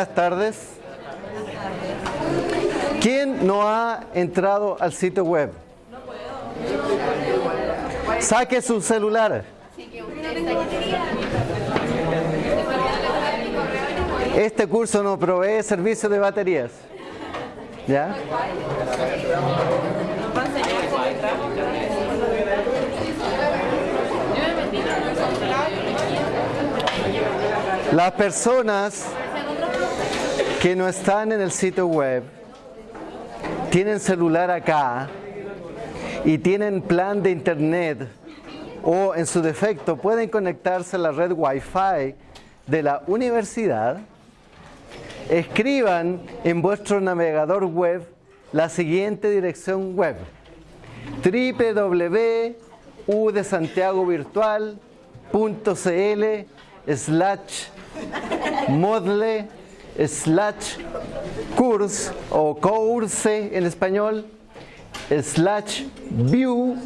buenas tardes. ¿Quién no ha entrado al sitio web? Saque su celular. Este curso no provee servicio de baterías. ¿Ya? Las personas que no están en el sitio web tienen celular acá y tienen plan de internet o en su defecto pueden conectarse a la red Wi-Fi de la universidad, escriban en vuestro navegador web la siguiente dirección web. www.udesantiagovirtual.cl slash modle slash course o course en español slash view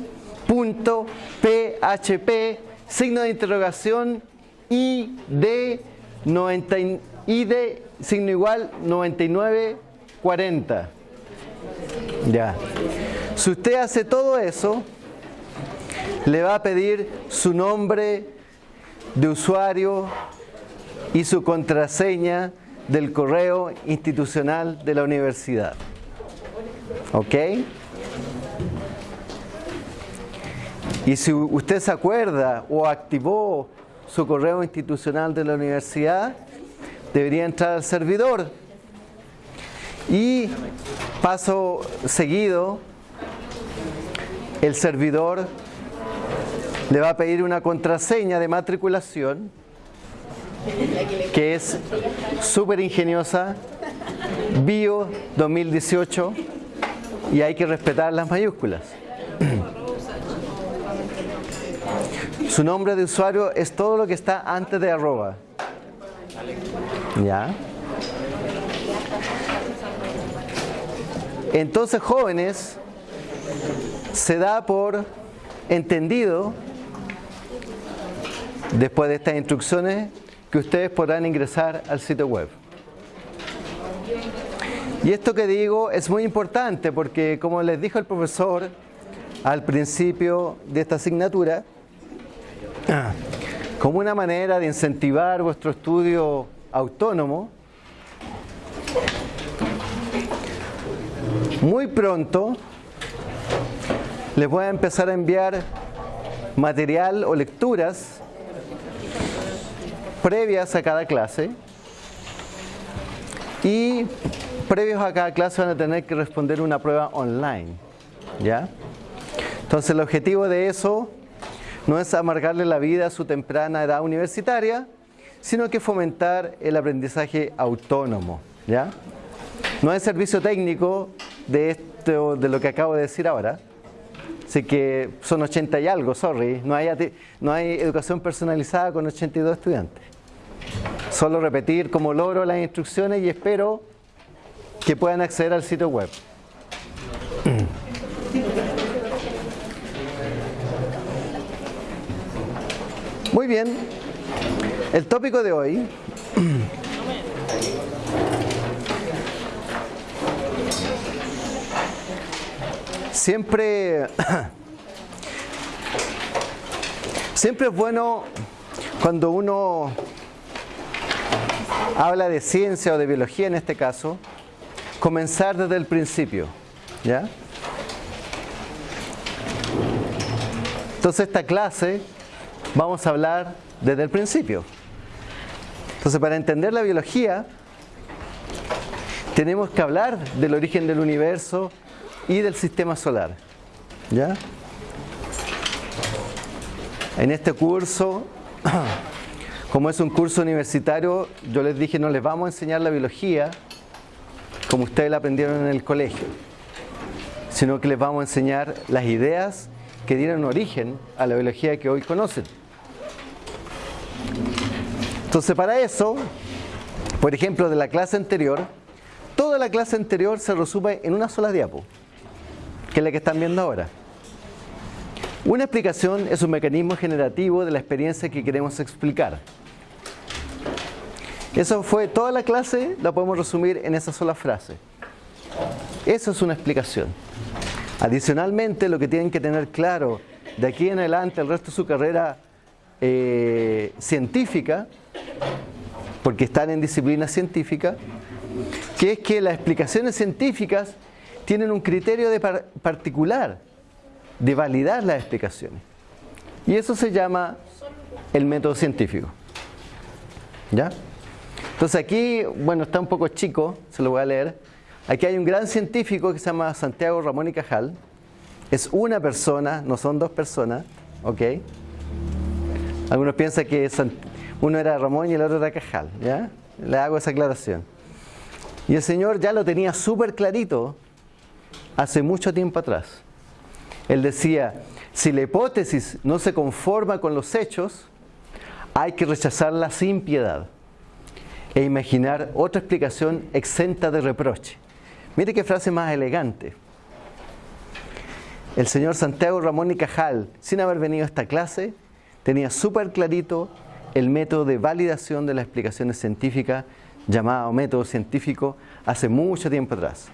punto php signo de interrogación id 90 id signo igual 9940 ya. Si usted hace todo eso le va a pedir su nombre de usuario y su contraseña del correo institucional de la universidad. ¿Ok? Y si usted se acuerda o activó su correo institucional de la universidad, debería entrar al servidor. Y paso seguido, el servidor le va a pedir una contraseña de matriculación que es súper ingeniosa, Bio 2018, y hay que respetar las mayúsculas. Su nombre de usuario es todo lo que está antes de arroba. ¿Ya? Entonces, jóvenes, se da por entendido, después de estas instrucciones, que ustedes podrán ingresar al sitio web. Y esto que digo es muy importante porque, como les dijo el profesor al principio de esta asignatura, como una manera de incentivar vuestro estudio autónomo, muy pronto les voy a empezar a enviar material o lecturas previas a cada clase y previos a cada clase van a tener que responder una prueba online. ¿Ya? Entonces el objetivo de eso no es amargarle la vida a su temprana edad universitaria, sino que fomentar el aprendizaje autónomo. ¿ya? No es servicio técnico de, esto, de lo que acabo de decir ahora, Así que son 80 y algo, sorry. No hay, no hay educación personalizada con 82 estudiantes. Solo repetir como logro las instrucciones y espero que puedan acceder al sitio web. Muy bien. El tópico de hoy siempre siempre es bueno cuando uno habla de ciencia o de biología en este caso, comenzar desde el principio. ¿Ya? Entonces esta clase vamos a hablar desde el principio. Entonces para entender la biología tenemos que hablar del origen del universo y del sistema solar. ¿Ya? En este curso como es un curso universitario, yo les dije no les vamos a enseñar la biología como ustedes la aprendieron en el colegio, sino que les vamos a enseñar las ideas que dieron origen a la biología que hoy conocen. Entonces para eso, por ejemplo, de la clase anterior, toda la clase anterior se resume en una sola diapo, que es la que están viendo ahora. Una explicación es un mecanismo generativo de la experiencia que queremos explicar. Eso fue toda la clase, la podemos resumir en esa sola frase. Eso es una explicación. Adicionalmente, lo que tienen que tener claro de aquí en adelante, el resto de su carrera eh, científica, porque están en disciplina científica, que es que las explicaciones científicas tienen un criterio de particular de validar las explicaciones. Y eso se llama el método científico. ¿Ya? Entonces aquí, bueno, está un poco chico, se lo voy a leer. Aquí hay un gran científico que se llama Santiago Ramón y Cajal. Es una persona, no son dos personas, ¿ok? Algunos piensan que uno era Ramón y el otro era Cajal, ¿ya? Le hago esa aclaración. Y el Señor ya lo tenía súper clarito hace mucho tiempo atrás. Él decía, si la hipótesis no se conforma con los hechos, hay que rechazarla sin piedad e imaginar otra explicación exenta de reproche. Mire qué frase más elegante. El señor Santiago Ramón y Cajal, sin haber venido a esta clase, tenía súper clarito el método de validación de las explicaciones científicas, llamado método científico, hace mucho tiempo atrás.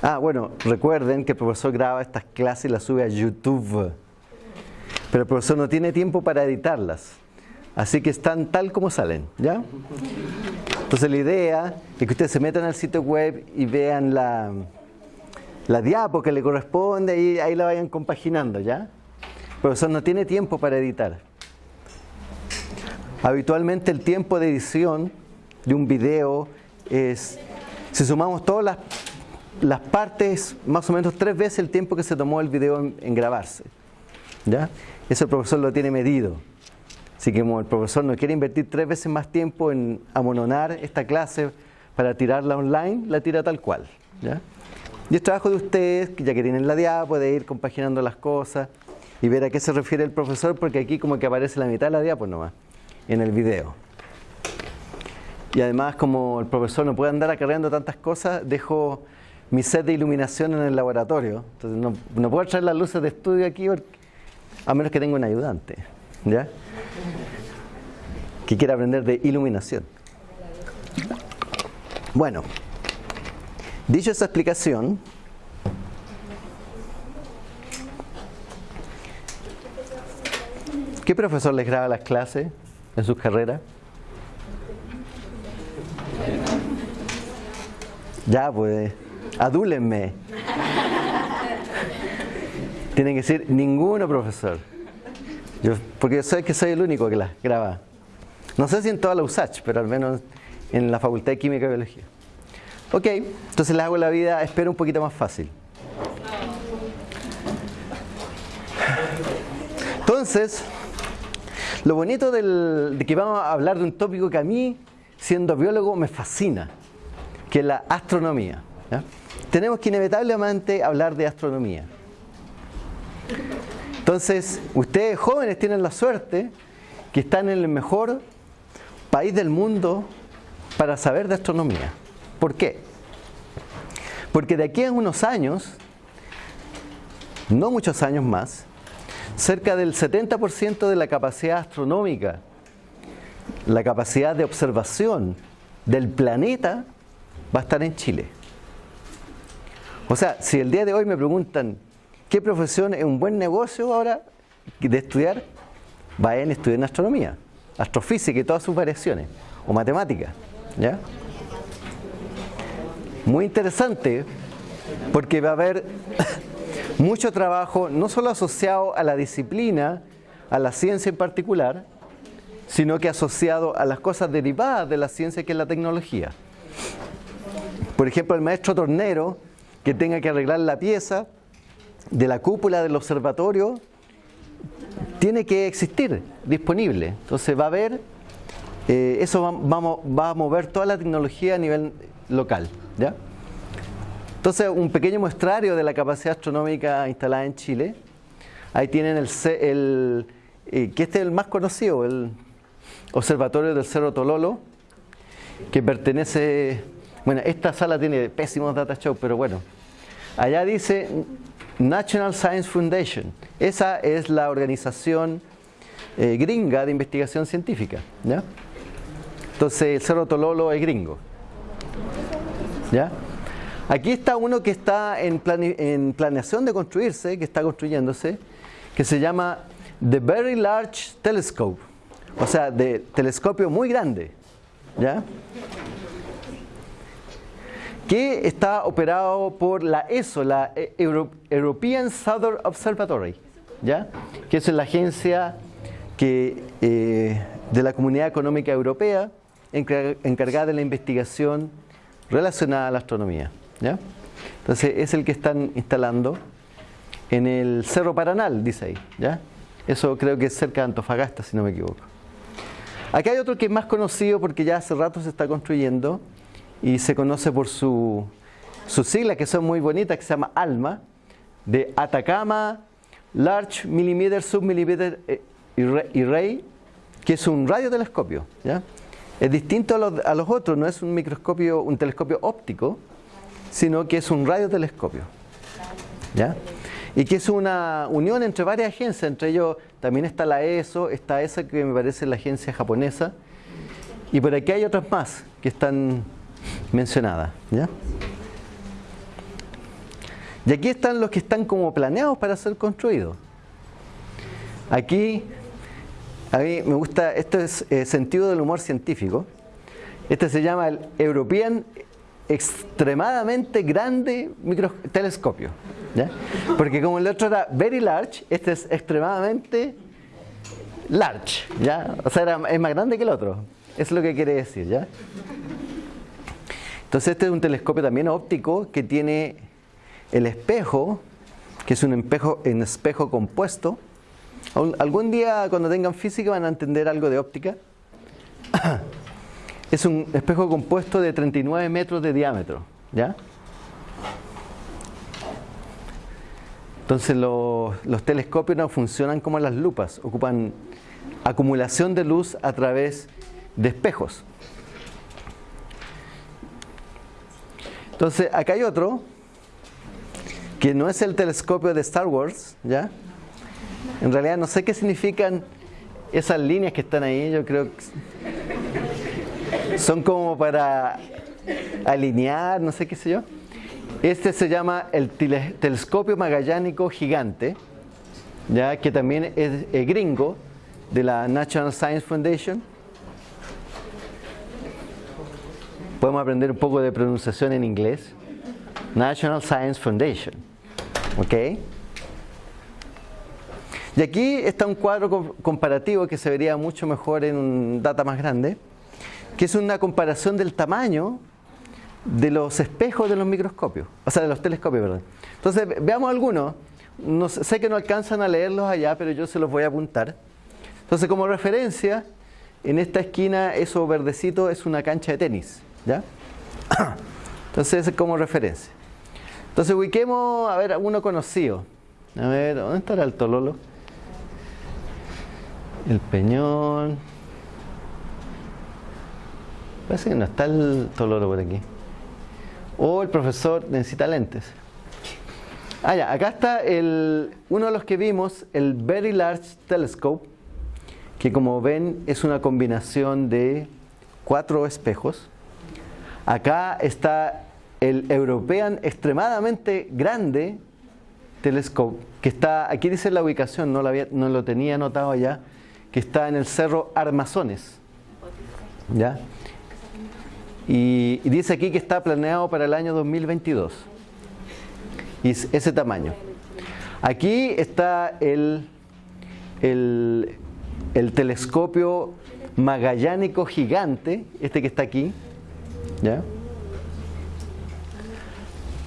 Ah, bueno, recuerden que el profesor graba estas clases y las sube a YouTube. Pero el profesor no tiene tiempo para editarlas. Así que están tal como salen, ¿ya? Entonces la idea es que ustedes se metan al sitio web y vean la, la diapo que le corresponde y ahí la vayan compaginando, ¿ya? El profesor no tiene tiempo para editar. Habitualmente el tiempo de edición de un video es, si sumamos todas las las partes, más o menos tres veces el tiempo que se tomó el video en, grabarse. ¿ya? Eso el profesor lo tiene medido. Así que como el profesor no quiere invertir tres veces más tiempo en amononar esta clase para tirarla online, la tira tal cual. ¿ya? Y es trabajo de ustedes, ya que tienen la diapo, de ir compaginando las cosas y ver a qué se refiere el profesor, porque aquí como que aparece la mitad de la diapo nomás, en el video. Y además como el profesor no puede andar acarreando tantas cosas, dejo mi set de iluminación en el laboratorio. Entonces no, puedo traer las luces de estudio aquí a menos que tenga un ayudante. ¿Ya? Que quiera aprender de iluminación. Bueno, dicho esa explicación, ¿qué profesor les graba las clases en sus carreras? Ya, pues adúlenme. Tienen que decir ninguno, profesor. Yo, porque sé que soy el único que la graba. No sé si en toda la USACH, pero al menos en la Facultad de Química y Biología. Ok, entonces les hago la vida, espero un poquito más fácil. Entonces, lo bonito de que vamos a hablar de un tópico que a mí, siendo biólogo, me fascina, que es la astronomía tenemos que inevitablemente hablar de astronomía. Entonces, ustedes jóvenes tienen la suerte que están en el mejor país del mundo para saber de astronomía. ¿Por qué? Porque de aquí a unos años, no muchos años más, cerca del 70% de la capacidad astronómica, la capacidad de observación del planeta va a estar en Chile. O sea, si el día de hoy me preguntan qué profesión es un buen negocio ahora de estudiar, vayan a estudiar astronomía, astrofísica y todas sus variaciones, o matemática. ¿ya? Muy interesante, porque va a haber mucho trabajo, no solo asociado a la disciplina, a la ciencia en particular, sino que asociado a las cosas derivadas de la ciencia que es la tecnología. Por ejemplo, el maestro tornero que tenga que arreglar la pieza de la cúpula del observatorio, tiene que existir disponible. Entonces va a haber, eh, eso va, a mover toda la tecnología a nivel local. ¿ya? Entonces un pequeño muestrario de la capacidad astronómica instalada en Chile. Ahí tienen el, el eh, que este es el más conocido, el Observatorio del Cerro Tololo, que pertenece bueno, esta sala tiene pésimos data show, pero bueno. Allá dice National Science Foundation. Esa es la organización eh, gringa de investigación científica. ¿ya? Entonces el Cerro Tololo es gringo. ¿ya? Aquí está uno que está en, en planeación de construirse, que está construyéndose, que se llama The Very Large Telescope, o sea, de telescopio muy grande. ¿ya? Que está operado por la ESO, la European Southern Observatory, ¿ya? que es la agencia que, eh, de la Comunidad Económica Europea encargada de la investigación relacionada a la astronomía. ¿ya? Entonces es el que están instalando en el Cerro Paranal, dice ahí. ¿ya? Eso creo que es cerca de Antofagasta, si no me equivoco. Acá hay otro que es más conocido porque ya hace rato se está construyendo, y se conoce por su, sus siglas que son muy bonitas, que se llama ALMA, de Atacama Large Millimeter Submillimeter eh, Array, que es un radiotelescopio. ¿ya? Es distinto a los, a los, otros, no es un microscopio, un telescopio óptico, sino que es un radiotelescopio. ¿ya? Y que es una unión entre varias agencias, entre ellos también está la ESO, está esa que me parece la agencia japonesa, y por aquí hay otras más que están mencionada. ¿ya? Y aquí están los que están como planeados para ser construidos. Aquí, a mí me gusta, esto es eh, sentido del humor científico. Este se llama el European extremadamente grande telescopio. ¿ya? Porque como el otro era very large, este es extremadamente large. ¿ya? O sea, es más grande que el otro. Es lo que quiere decir. ¿ya? Entonces este es un telescopio también óptico que tiene el espejo, que es un espejo, compuesto. Algún día cuando tengan física van a entender algo de óptica. Es un espejo compuesto de 39 metros de diámetro. ¿ya? Entonces los telescopios no funcionan como las lupas, ocupan acumulación de luz a través de espejos. Entonces, acá hay otro, que no es el telescopio de Star Wars, ¿ya? En realidad no sé qué significan esas líneas que están ahí, yo creo que son como para alinear, no sé qué sé yo. Este se llama el telescopio magallánico gigante, ya que también es gringo de la National Science Foundation podemos aprender un poco de pronunciación en inglés. National Science Foundation. ¿Ok? Y aquí está un cuadro comparativo que se vería mucho mejor en un data más grande, que es una comparación del tamaño de los espejos de los microscopios, o sea, de los telescopios, ¿verdad? Entonces, veamos algunos. No, sé que no alcanzan a leerlos allá, pero yo se los voy a apuntar. Entonces, como referencia, en esta esquina, eso verdecito es una cancha de tenis. ¿Ya? Entonces, es como referencia. Entonces, ubiquemos, a ver, uno conocido. A ver, ¿dónde estará el Tololo? El Peñón. Parece que no está el Tololo por aquí. O el profesor necesita lentes. Ah, ya, acá está el, uno de los que vimos, el Very Large Telescope, que como ven es una combinación de cuatro espejos Acá está el European extremadamente grande telescope, que está, aquí dice la ubicación, no lo, no lo tenía anotado allá, que está en el Cerro Armazones. ¿Ya? Y, dice aquí que está planeado para el año 2022. Y ese tamaño. Aquí está el, el telescopio magallánico gigante, este que está aquí, ¿Ya?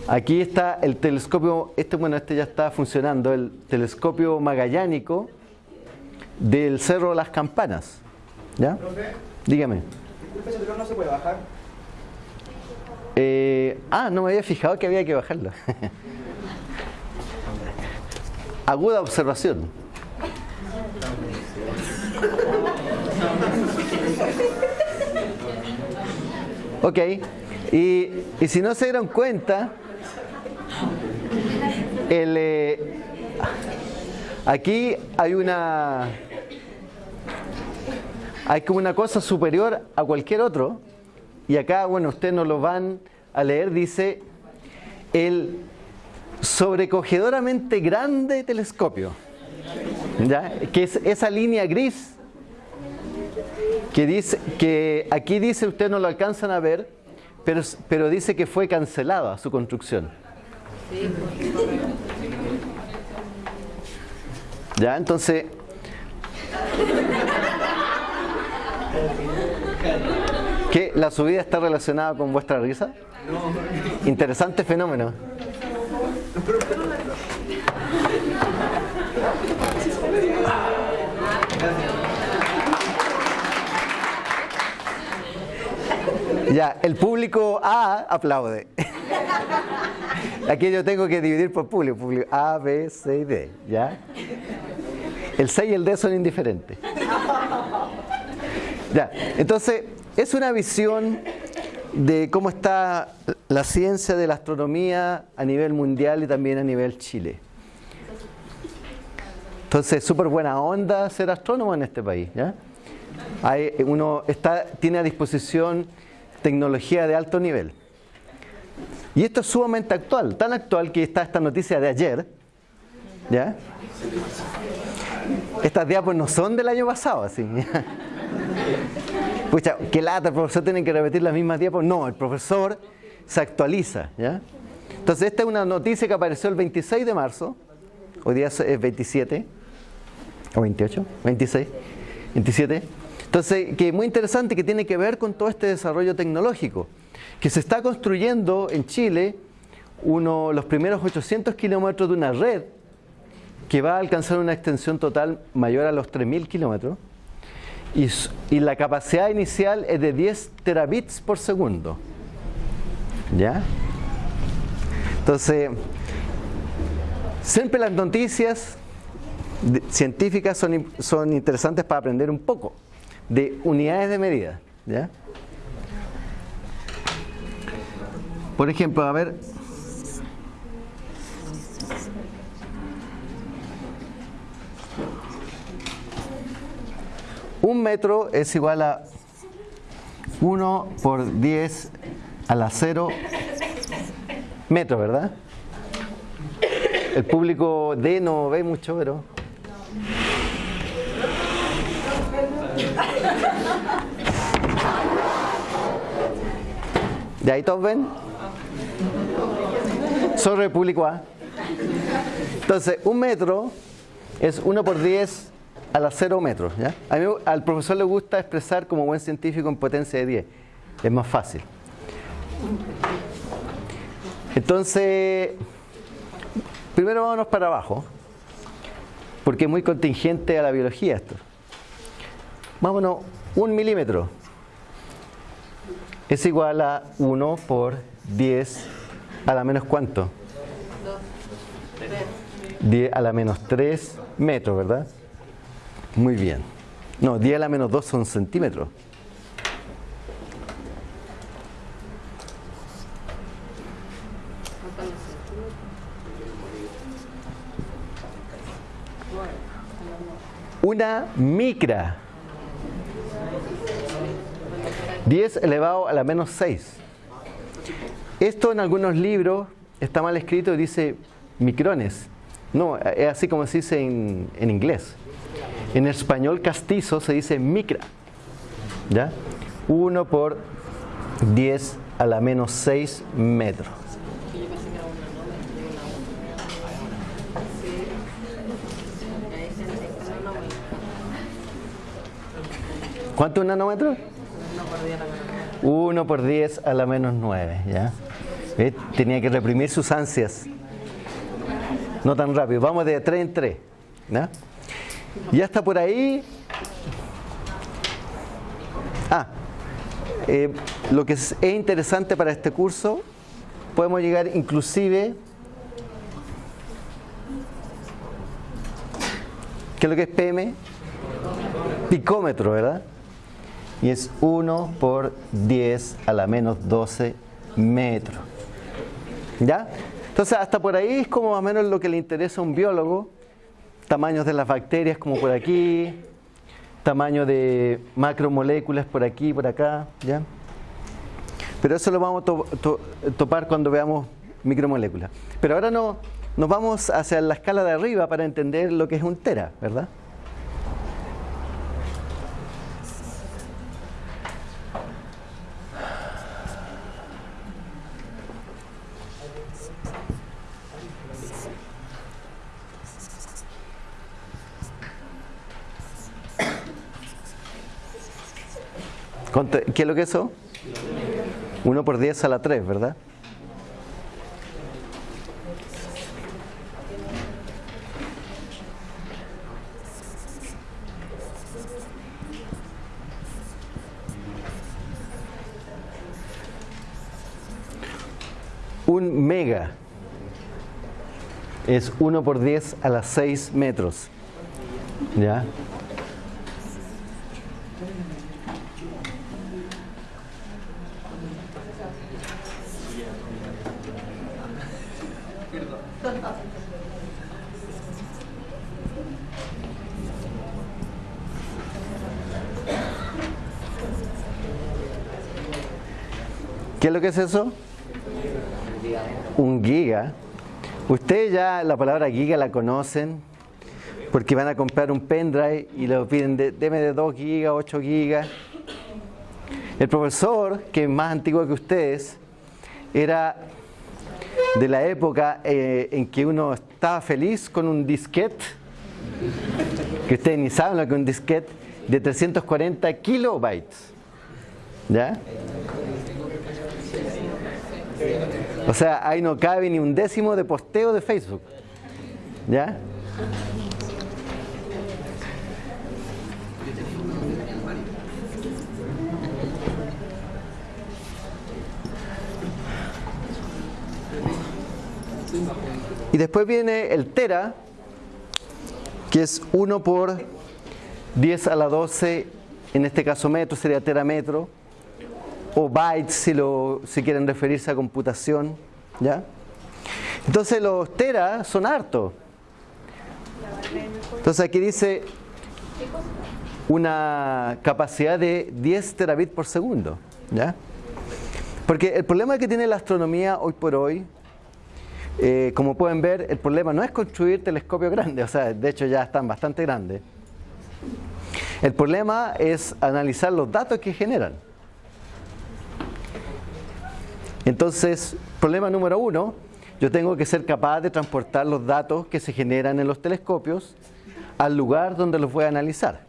Aquí está el telescopio, este bueno, este ya está funcionando, el telescopio magallánico del Cerro de las Campanas. ¿Ya? Dígame. Disculpe, no se puede bajar. Eh, ah, no me había fijado que había que bajarlo. Aguda observación. Ok, y, si no se dieron cuenta, el, eh, aquí hay una, hay como una cosa superior a cualquier otro. Y acá, bueno, ustedes no lo van a leer, dice el sobrecogedoramente grande telescopio. ¿Ya? Que es esa línea gris que dice que aquí dice ustedes no lo alcanzan a ver, pero, pero dice que fue cancelada su construcción. Ya, entonces ¿Qué? ¿La subida está relacionada con vuestra risa? Interesante fenómeno. Ya, el público A aplaude. Aquí yo tengo que dividir por público, público A, B, C y D, ¿ya? El C y el D son indiferentes. Ya, entonces es una visión de cómo está la ciencia de la astronomía a nivel mundial y también a nivel Chile. Entonces, súper buena onda ser astrónomo en este país. ¿ya? Hay, uno está, tiene a disposición tecnología de alto nivel. Y esto es sumamente actual, tan actual que está esta noticia de ayer. ¿ya? Estas diapos no son del año pasado, así. Pucha, qué lata, el profesor tiene que repetir las mismas diapos. No, el profesor se actualiza, ¿ya? Entonces, esta es una noticia que apareció el 26 de marzo. Hoy día es 27. ¿O 28? 26. 27. Entonces, que es muy interesante que tiene que ver con todo este desarrollo tecnológico. Que se está construyendo en Chile uno, los primeros 800 kilómetros de una red que va a alcanzar una extensión total mayor a los 3.000 kilómetros y, la capacidad inicial es de 10 terabits por segundo. ¿Ya? Entonces, siempre las noticias científicas son, son interesantes para aprender un poco de unidades de medida. ¿ya? Por ejemplo, a ver, Un metro es igual a 1 por 10 a la 0 metros, ¿verdad? El público D no ve mucho, pero... ¿De ahí todos ven? Sobre el público A. Entonces, un metro es 1 por 10 a las 0 metros. ¿ya? A mí, al profesor le gusta expresar como buen científico en potencia de 10. Es más fácil. Entonces, primero vámonos para abajo, porque es muy contingente a la biología esto. Vámonos, un milímetro es igual a 1 por 10 a la menos cuánto? 10 a la menos 3 metros, ¿verdad? Muy bien. No, 10 a la menos 2 son centímetros. Una micra. 10 elevado a la menos 6. Esto en algunos libros está mal escrito y dice micrones. No, es así como se dice en, en inglés. En español castizo se dice micra. ¿Ya? 1 por 10 a la menos 6 metros. ¿Cuánto es un nanómetro? 1 por 10 a la menos 9. ¿ya? Tenía que reprimir sus ansias. No tan rápido. Vamos de 3 en 3. ¿ya? Ya está por ahí. Ah, eh, lo que es, interesante para este curso, podemos llegar inclusive, ¿qué es lo que es PM? Picómetro, ¿verdad? Y es 1 por 10 a la menos 12 metros. ¿Ya? Entonces, hasta por ahí es como más o menos lo que le interesa a un biólogo tamaños de las bacterias como por aquí, tamaño de macromoléculas por aquí, por acá, ¿ya? Pero eso lo vamos a topar cuando veamos micromoléculas. Pero ahora no, nos vamos hacia la escala de arriba para entender lo que es un tera, ¿verdad? ¿Qué es lo que es eso? 1 por 10 a la 3, ¿verdad? Un mega es 1 por 10 a las 6 metros. ¿Ya? ¿Qué es lo que es eso? Un giga. Ustedes ya la palabra giga la conocen porque van a comprar un pendrive y lo piden, de, de 2 gigas, 8 gigas. El profesor, que es más antiguo que ustedes, era de la época eh, en que uno estaba feliz con un disquete, que ustedes ni saben lo que es un disquete, de 340 kilobytes. ¿Ya? O sea, ahí no cabe ni un décimo de posteo de Facebook. ¿Ya? Y después viene el tera, que es 1 por 10 a la 12, en este caso metro, sería terametro o bytes si, lo, si quieren referirse a computación. ¿ya? Entonces los teras son hartos. Entonces aquí dice una capacidad de 10 terabits por segundo. ¿ya? Porque el problema que tiene la astronomía hoy por hoy, eh, como pueden ver, el problema no es construir telescopios grandes, o sea, de hecho ya están bastante grandes. El problema es analizar los datos que generan. Entonces, problema número uno, yo tengo que ser capaz de transportar los datos que se generan en los telescopios al lugar donde los voy a analizar.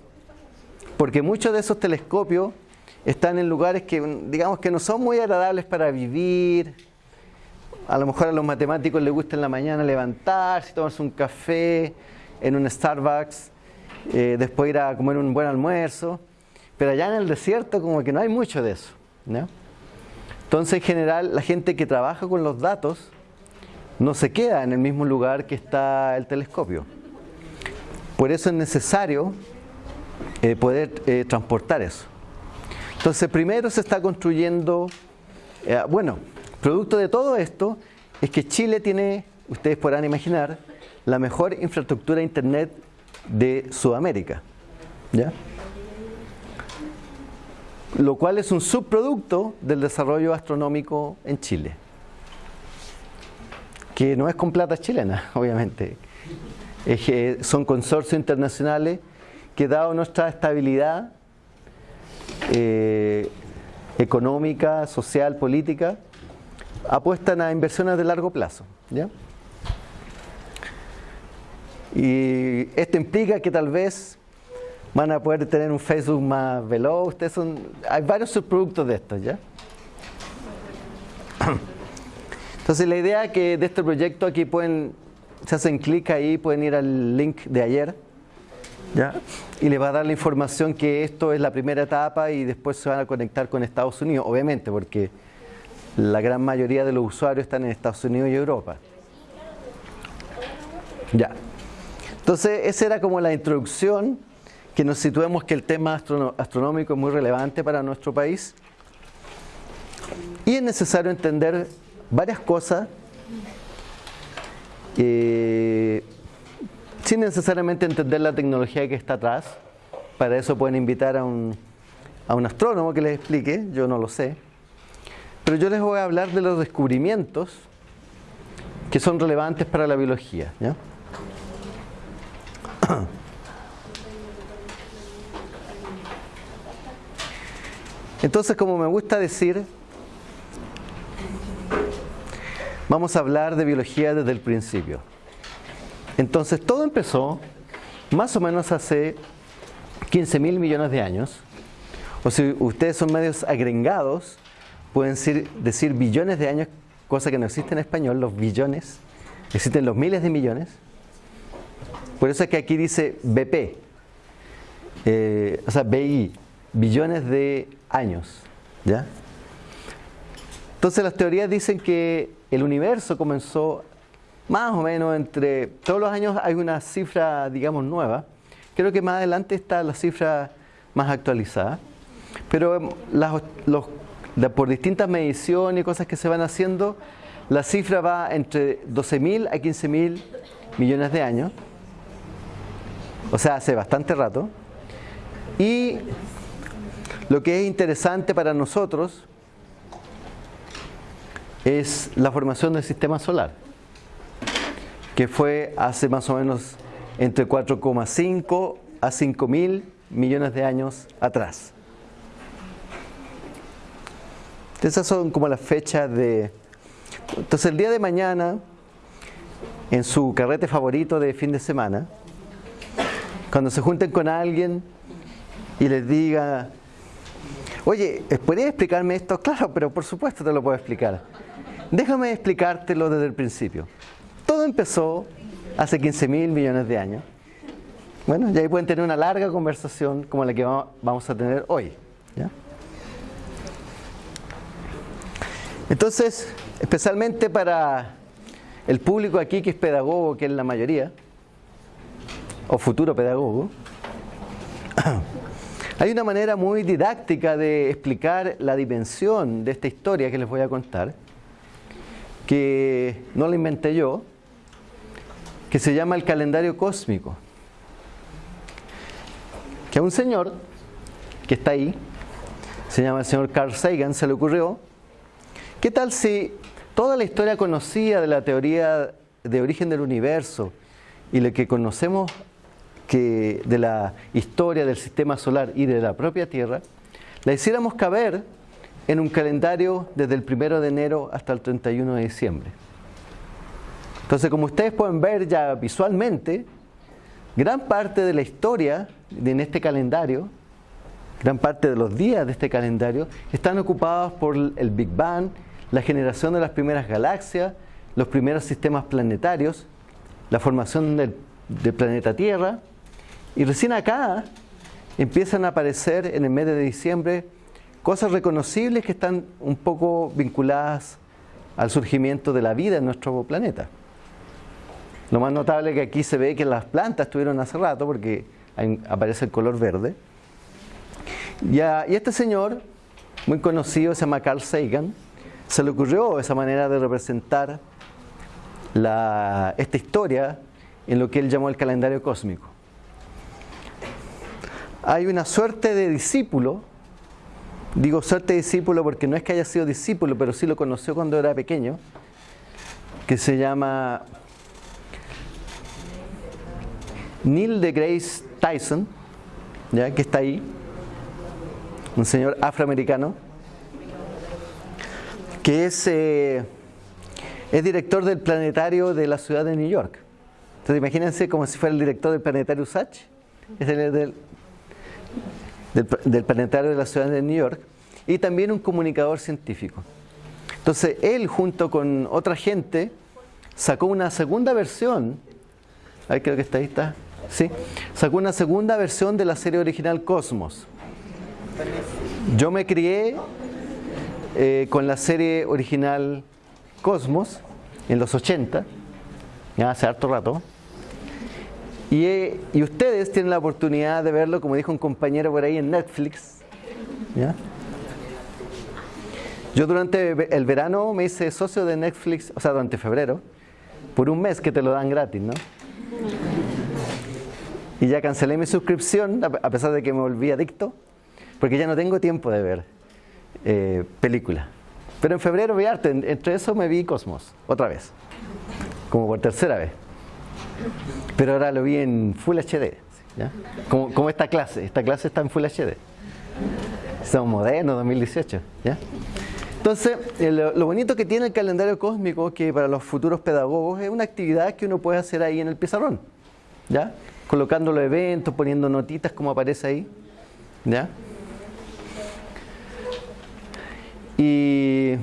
Porque muchos de esos telescopios están en lugares que, digamos, que no son muy agradables para vivir. A lo mejor a los matemáticos les gusta en la mañana levantarse, tomarse un café en un Starbucks, eh, después ir a comer un buen almuerzo. Pero allá en el desierto como que no hay mucho de eso. ¿no? Entonces, en general, la gente que trabaja con los datos no se queda en el mismo lugar que está el telescopio. Por eso es necesario eh, poder eh, transportar eso. Entonces, primero se está construyendo, eh, bueno, producto de todo esto es que Chile tiene, ustedes podrán imaginar, la mejor infraestructura de Internet de Sudamérica. ¿Ya? Lo cual es un subproducto del desarrollo astronómico en Chile, que no es con plata chilena, obviamente. son consorcios internacionales que dado nuestra estabilidad eh, económica, social, política, apuestan a inversiones de largo plazo. Y esto implica que tal vez van a poder tener un Facebook más veloz. Ustedes son, hay varios subproductos de estos, ¿ya? Entonces la idea que de este proyecto aquí pueden, se hacen clic ahí, pueden ir al link de ayer, ¿ya? Y les va a dar la información que esto es la primera etapa y después se van a conectar con Estados Unidos, obviamente, porque la gran mayoría de los usuarios están en Estados Unidos y Europa. Ya. Entonces esa era como la introducción que nos situemos que el tema astronómico es muy relevante para nuestro país y es necesario entender varias cosas sin necesariamente entender la tecnología que está atrás para eso pueden invitar a un, a un astrónomo que les explique, yo no lo sé. Pero yo les voy a hablar de los descubrimientos que son relevantes para la biología. ¿ya? Entonces, como me gusta decir, vamos a hablar de biología desde el principio. Entonces, todo empezó más o menos hace 15 mil millones de años. O si ustedes son medios agregados, pueden decir, decir billones de años, cosa que no existe en español, los billones. Existen los miles de millones. Por eso es que aquí dice BP, eh, o sea, BI, billones de años. ¿ya? Entonces las teorías dicen que el universo comenzó más o menos entre, todos los años hay una cifra, digamos, nueva. Creo que más adelante está la cifra más actualizada. Pero em, las, los, por distintas mediciones y cosas que se van haciendo, la cifra va entre 12.000 a 15.000 millones de años. O sea, hace bastante rato. Y lo que es interesante para nosotros es la formación del sistema solar, que fue hace más o menos entre 4,5 a 5 mil millones de años atrás. Esas son como las fechas de... Entonces el día de mañana, en su carrete favorito de fin de semana, cuando se junten con alguien y les diga, oye, ¿podrías explicarme esto? Claro, pero por supuesto te lo puedo explicar. Déjame explicártelo desde el principio. Todo empezó hace 15 mil millones de años. Bueno, y ahí pueden tener una larga conversación como la que vamos a tener hoy. Entonces, especialmente para el público aquí que es pedagogo, que es la mayoría, o futuro pedagogo, hay una manera muy didáctica de explicar la dimensión de esta historia que les voy a contar, que no la inventé yo, que se llama el calendario cósmico. Que a un señor que está ahí, se llama el señor Carl Sagan, se le ocurrió, ¿qué tal si toda la historia conocida de la teoría de origen del universo y lo que conocemos de la historia del sistema solar y de la propia Tierra, la hiciéramos caber en un calendario desde el 1 de enero hasta el 31 de diciembre? Entonces, como ustedes pueden ver ya visualmente, gran parte de la historia en este calendario, gran parte de los días de este calendario, están ocupados por el Big Bang, la generación de las primeras galaxias, los primeros sistemas planetarios, la formación del, planeta Tierra, y recién acá empiezan a aparecer en el mes de diciembre cosas reconocibles que están un poco vinculadas al surgimiento de la vida en nuestro planeta. Lo más notable es que aquí se ve que las plantas estuvieron hace rato porque aparece el color verde. Y, este señor, muy conocido, se llama Carl Sagan, se le ocurrió esa manera de representar esta historia en lo que él llamó el calendario cósmico. Hay una suerte de discípulo, digo suerte de discípulo porque no es que haya sido discípulo, pero sí lo conoció cuando era pequeño, que se llama Neil de Grace Tyson, ¿ya? que está ahí, un señor afroamericano, que es, eh, es director del planetario de la ciudad de New York. Entonces imagínense como si fuera el director del planetario Sach, es el del, del planetario de la ciudad de New York, y también un comunicador científico. Entonces él junto con otra gente sacó una segunda versión, ahí creo que está ahí, está, ¿sí? Sacó una segunda versión de la serie original Cosmos. Yo me crié eh, con la serie original Cosmos en los 80, ya hace harto rato. Y, eh, y, ustedes tienen la oportunidad de verlo, como dijo un compañero por ahí en Netflix. Yo durante el verano me hice socio de Netflix, o sea, durante febrero, por un mes que te lo dan gratis, ¿no? y ya cancelé mi suscripción, a pesar de que me volví adicto, porque ya no tengo tiempo de ver eh, películas. Pero en febrero vi arte, entre eso me vi Cosmos, otra vez, como por tercera vez. Pero ahora lo vi en Full HD, Como, como, esta clase, esta clase está en Full HD. Somos modernos, 2018. ¿ya? Entonces, lo, bonito que tiene el calendario cósmico, que para los futuros pedagogos es una actividad que uno puede hacer ahí en el pizarrón, ¿ya? Colocando los eventos, poniendo notitas como aparece ahí, ¿ya? Y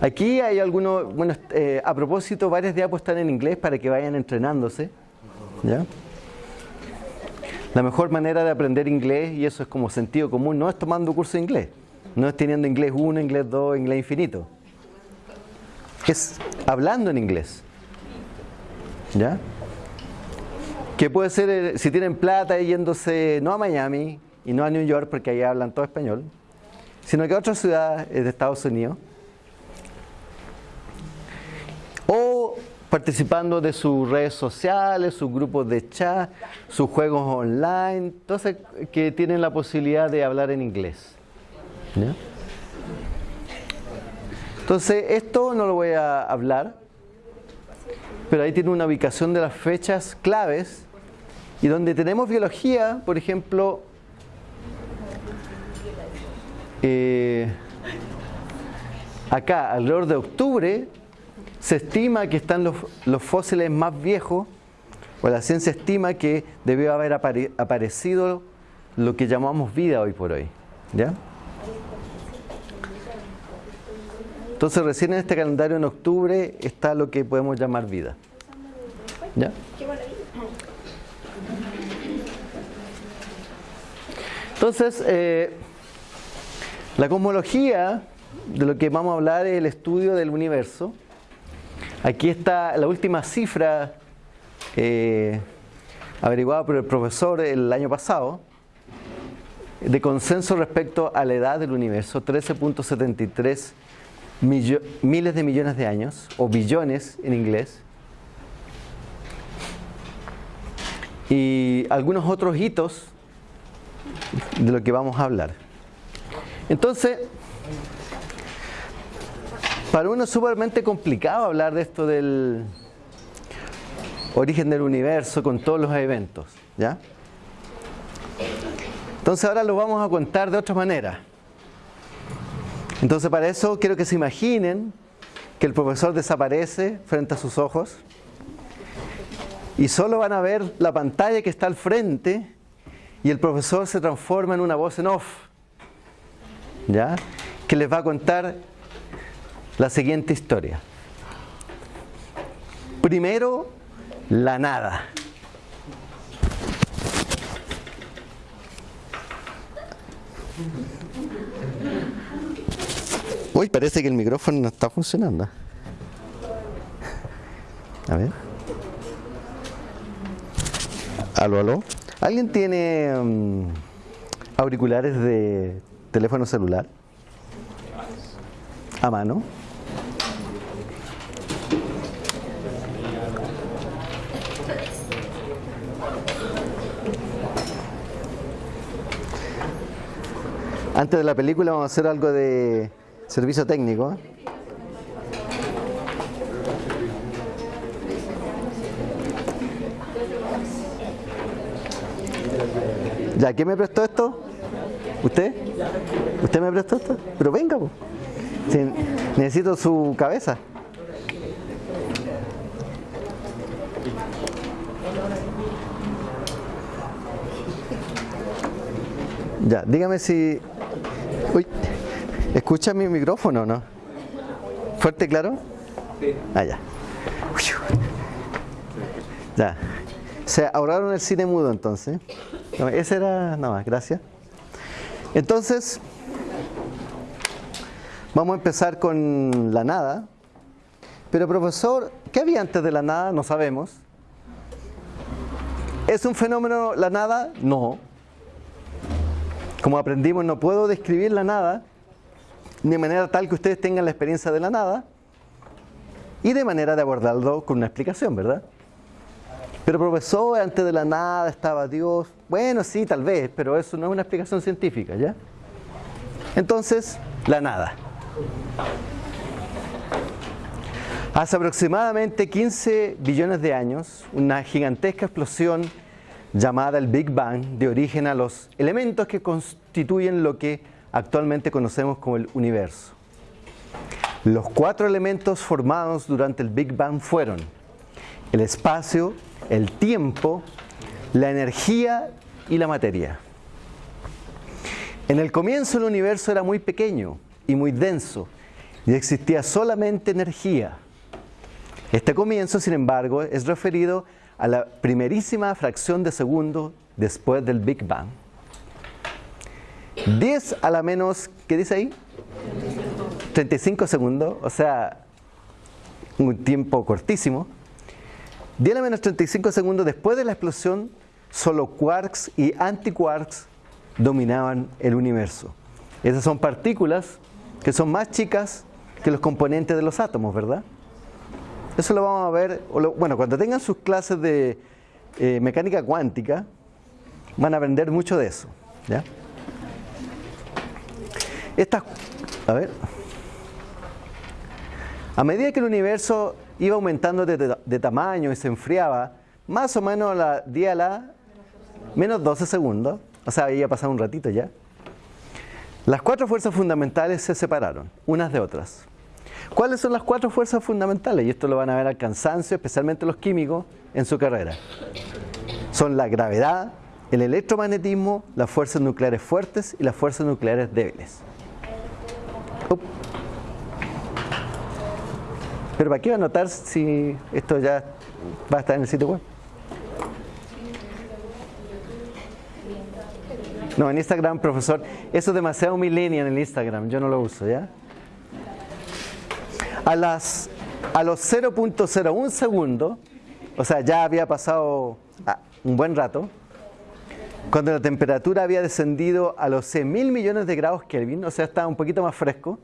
aquí hay algunos, bueno, eh, a propósito, varias diapos están en inglés para que vayan entrenándose, ¿ya? La mejor manera de aprender inglés, y eso es como sentido común, no es tomando curso de inglés. No es teniendo inglés 1, inglés 2, inglés infinito. Es hablando en inglés. ¿Ya? Que puede ser, eh, si tienen plata, yéndose no a Miami y no a New York, porque ahí hablan todo español, sino que a otras ciudades de Estados Unidos. O participando de sus redes sociales, sus grupos de chat, sus juegos online, entonces que tienen la posibilidad de hablar en inglés. Entonces, esto no lo voy a hablar, pero ahí tiene una ubicación de las fechas claves y donde tenemos biología, por ejemplo, eh, acá, alrededor de octubre, se estima que están los, los, fósiles más viejos, o la ciencia estima que debió haber aparecido lo que llamamos vida hoy por hoy. ¿Ya? Entonces recién en este calendario en octubre está lo que podemos llamar vida. ¿Ya? Entonces, eh, la cosmología, de lo que vamos a hablar es el estudio del universo. Aquí está la última cifra eh, averiguada por el profesor el año pasado, de consenso respecto a la edad del universo, 13.73 miles de millones de años, o billones en inglés, y algunos otros hitos de lo que vamos a hablar. Entonces, para uno es sumamente complicado hablar de esto del origen del universo con todos los eventos, ¿ya? Entonces ahora lo vamos a contar de otra manera. Entonces para eso quiero que se imaginen que el profesor desaparece frente a sus ojos y solo van a ver la pantalla que está al frente y el profesor se transforma en una voz en off, ¿ya? Que les va a contar la siguiente historia. Primero, la nada. Uy, parece que el micrófono no está funcionando. A ver. Aló, aló. ¿Alguien tiene mm, auriculares de teléfono celular? A mano. Antes de la película vamos a hacer algo de Servicio técnico. ¿Ya quién me prestó esto? ¿Usted? ¿Usted me prestó esto? Pero venga, necesito su cabeza. Ya, dígame si... ¿Escucha mi micrófono no? ¿Fuerte, claro? Sí. Ah, ya. Ya. Se ahorraron el cine mudo entonces. ese era nada más, gracias. Entonces, vamos a empezar con la nada. Pero profesor, ¿qué había antes de la nada? No sabemos. ¿Es un fenómeno la nada? No. Como aprendimos, no puedo describir la nada, de manera tal que ustedes tengan la experiencia de la nada y de manera de abordarlo con una explicación, ¿verdad? Pero profesor, antes de la nada estaba Dios. Bueno, sí, tal vez, pero eso no es una explicación científica, ¿ya? Entonces, la nada. Hace aproximadamente 15 billones de años, una gigantesca explosión llamada el Big Bang dio origen a los elementos que constituyen lo que actualmente conocemos como el universo. Los cuatro elementos formados durante el Big Bang fueron el espacio, el tiempo, la energía y la materia. En el comienzo el universo era muy pequeño y muy denso y existía solamente energía. Este comienzo, sin embargo, es referido a la primerísima fracción de segundo después del Big Bang. 10 a la menos, ¿qué dice ahí? 35 segundos, o sea, un tiempo cortísimo. 10 a la menos 35 segundos después de la explosión, solo quarks y antiquarks dominaban el universo. Esas son partículas que son más chicas que los componentes de los átomos, ¿verdad? Eso lo vamos a ver, bueno, cuando tengan sus clases de eh, mecánica cuántica, van a aprender mucho de eso. ¿ya? Estas, a ver, a medida que el universo iba aumentando de, tamaño y se enfriaba, más o menos a la día a la menos 12 segundos, o sea, había pasado un ratito ya, las cuatro fuerzas fundamentales se separaron, unas de otras. ¿Cuáles son las cuatro fuerzas fundamentales? Y esto lo van a ver al cansancio, especialmente los químicos, en su carrera. Son la gravedad, el electromagnetismo, las fuerzas nucleares fuertes y las fuerzas nucleares débiles. Pero ¿para qué va a notar si esto ya va a estar en el sitio web? No, en Instagram, profesor, eso es demasiado millennial en Instagram, yo no lo uso, ¿ya? A, las, a los 0.01 segundos, o sea, ya había pasado ah, un buen rato, cuando la temperatura había descendido a los 100 mil millones de grados Kelvin, o sea, estaba un poquito más fresco,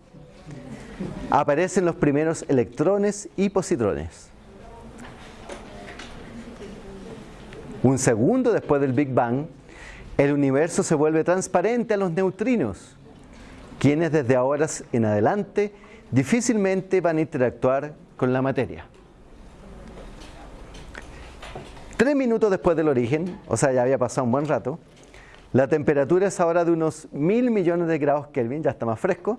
aparecen los primeros electrones y positrones. Un segundo después del Big Bang, el universo se vuelve transparente a los neutrinos, quienes desde ahora en adelante difícilmente van a interactuar con la materia. Tres minutos después del origen, o sea, ya había pasado un buen rato, la temperatura es ahora de unos mil millones de grados Kelvin, ya está más fresco.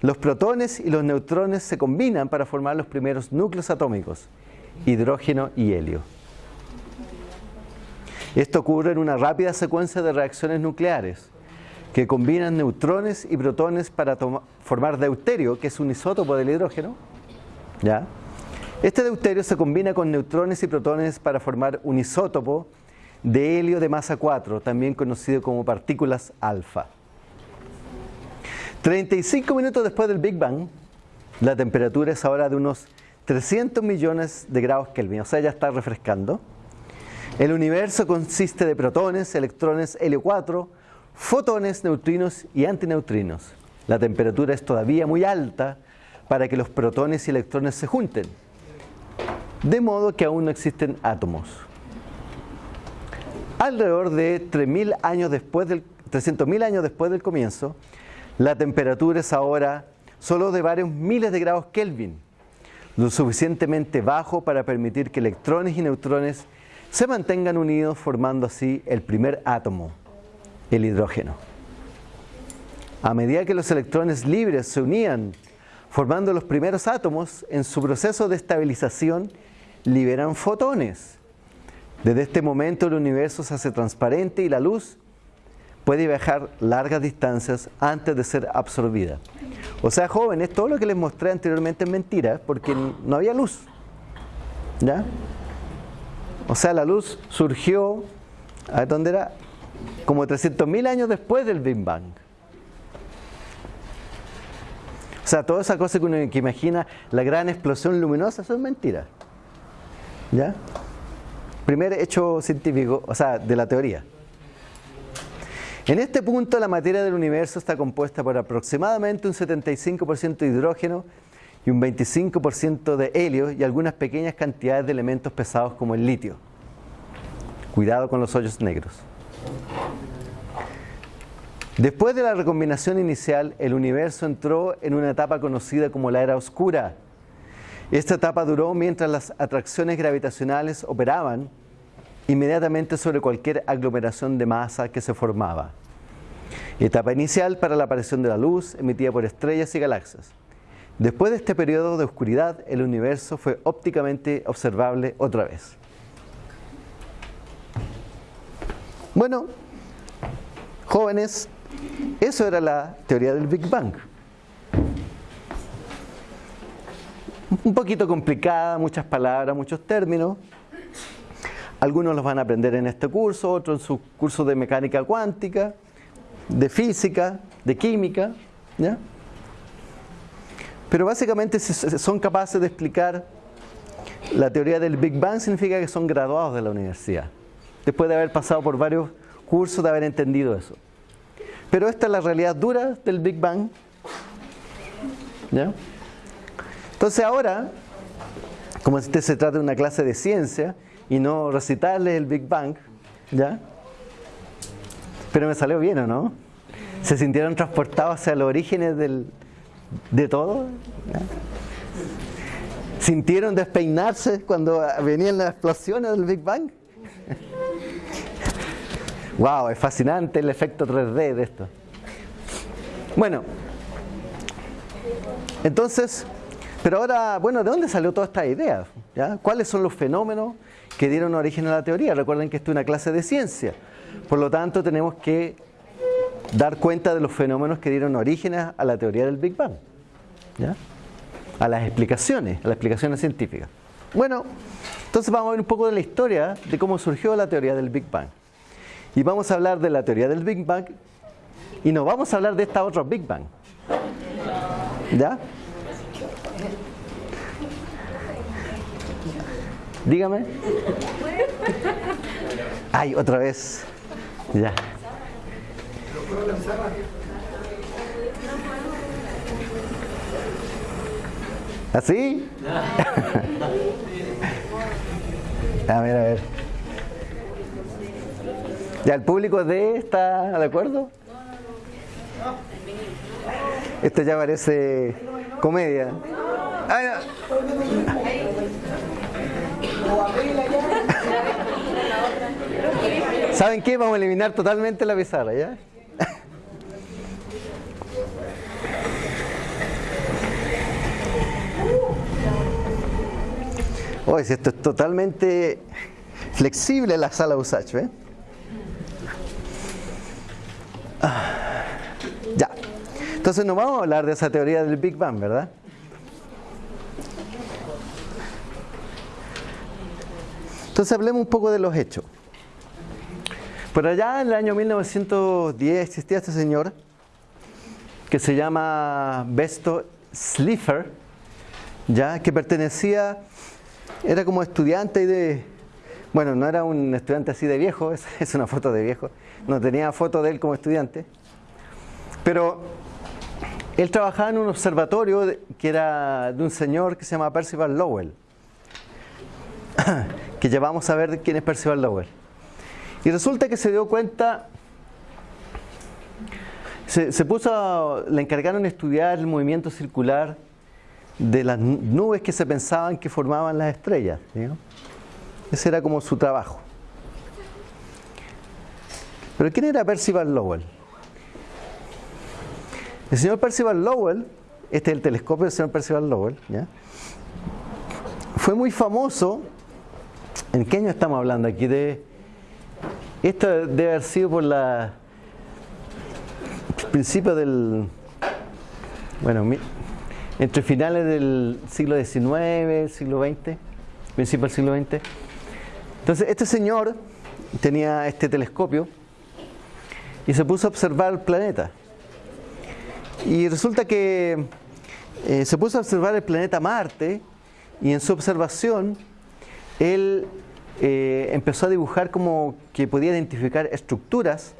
Los protones y los neutrones se combinan para formar los primeros núcleos atómicos, hidrógeno y helio. Esto ocurre en una rápida secuencia de reacciones nucleares que combinan neutrones y protones para formar deuterio, que es un isótopo del hidrógeno. ¿ya? Este deuterio se combina con neutrones y protones para formar un isótopo de helio de masa 4, también conocido como partículas alfa. 35 minutos después del Big Bang, la temperatura es ahora de unos 300 millones de grados Kelvin, o sea, ya está refrescando. El universo consiste de protones, electrones, helio 4, fotones, neutrinos y antineutrinos. La temperatura es todavía muy alta para que los protones y electrones se junten, de modo que aún no existen átomos. Alrededor de 3.000 años después del 300.000 años después del comienzo, la temperatura es ahora solo de varios miles de grados Kelvin, lo suficientemente bajo para permitir que electrones y neutrones se mantengan unidos formando así el primer átomo, el hidrógeno. A medida que los electrones libres se unían formando los primeros átomos, en su proceso de estabilización liberan fotones. Desde este momento el universo se hace transparente y la luz puede viajar largas distancias antes de ser absorbida. O sea, jóvenes, todo lo que les mostré anteriormente es mentira, porque no había luz. ¿Ya? O sea, la luz surgió, a dónde era, como 300.000 años después del Big Bang. O sea, toda esa cosa que uno que imagina, la gran explosión luminosa, son mentiras. ¿Ya? Primer hecho científico, o sea, de la teoría. En este punto la materia del universo está compuesta por aproximadamente un 75% de hidrógeno y un 25% de helio y algunas pequeñas cantidades de elementos pesados como el litio. Cuidado con los hoyos negros. Después de la recombinación inicial, el universo entró en una etapa conocida como la era oscura. Esta etapa duró mientras las atracciones gravitacionales operaban inmediatamente sobre cualquier aglomeración de masa que se formaba. Etapa inicial para la aparición de la luz emitida por estrellas y galaxias. Después de este periodo de oscuridad, el universo fue ópticamente observable otra vez. Bueno, jóvenes, eso era la teoría del Big Bang. Un poquito complicada, muchas palabras, muchos términos. Algunos los van a aprender en este curso, otros en su curso de mecánica cuántica, de física, de química. ¿ya? Pero básicamente si son capaces de explicar la teoría del Big Bang significa que son graduados de la universidad. Después de haber pasado por varios cursos, de haber entendido eso. Pero esta es la realidad dura del Big Bang. ¿Ya? Entonces ahora, como este se trata de una clase de ciencia y no recitarles el Big Bang, ¿ya? Pero me salió bien, ¿o no? ¿Se sintieron transportados hacia los orígenes de todo? ¿Sintieron despeinarse cuando venían las explosiones del Big Bang? wow, es fascinante el efecto 3D de esto. Bueno, entonces, pero ahora, bueno, ¿de dónde salió toda esta idea? ¿Cuáles son los fenómenos que dieron origen a la teoría? Recuerden que esto es una clase de ciencia. Por lo tanto, tenemos que dar cuenta de los fenómenos que dieron origen a la teoría del Big Bang. ¿ya? A las explicaciones, a las explicaciones científicas. Bueno, entonces vamos a ver un poco de la historia de cómo surgió la teoría del Big Bang. Y vamos a hablar de la teoría del Big Bang y nos vamos a hablar de esta otra Big Bang. ¿Ya? Dígame. Ay, otra vez. Ya. ¿Así? a ver, a ver. ¿Ya el público de está de acuerdo? Esto ya parece comedia. ¿Saben qué? Vamos a eliminar totalmente la pizarra, ¿ya? Oye, si esto es totalmente flexible la sala Usach, ¿eh? ya. Entonces no vamos a hablar de esa teoría del Big Bang, ¿verdad? Entonces hablemos un poco de los hechos. Por allá en el año 1910 existía este señor que se llama Besto Slipher, ya que pertenecía era como estudiante de... Bueno, no era un estudiante así de viejo, es, una foto de viejo. No tenía foto de él como estudiante. Pero él trabajaba en un observatorio que era de un señor que se llama Percival Lowell. Que ya vamos a ver quién es Percival Lowell. Y resulta que se dio cuenta, se, se puso, le encargaron estudiar el movimiento circular de las nubes que se pensaban que formaban las estrellas. Ese era como su trabajo. Pero ¿quién era Percival Lowell? El señor Percival Lowell, este es el telescopio del señor Percival Lowell, fue muy famoso. ¿En qué año estamos hablando aquí? De, esto debe haber sido por la principio del bueno, entre finales del siglo XIX, siglo XX, principio del siglo XX. Entonces, este señor tenía este telescopio y se puso a observar el planeta. Y resulta que eh, se puso a observar el planeta Marte y en su observación él eh, empezó a dibujar como que podía identificar estructuras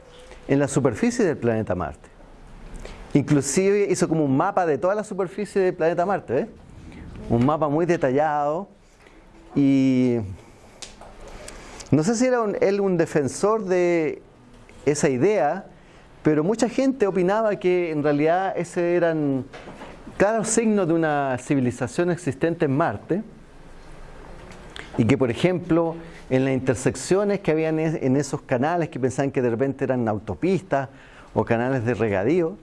en la superficie del planeta Marte. Inclusive hizo como un mapa de toda la superficie del planeta Marte, ¿eh? Un mapa muy detallado y No sé si era él un defensor de esa idea, pero mucha gente opinaba que en realidad ese eran claros signos de una civilización existente en Marte y que por ejemplo en las intersecciones que habían en esos canales que pensaban que de repente eran autopistas o canales de regadío,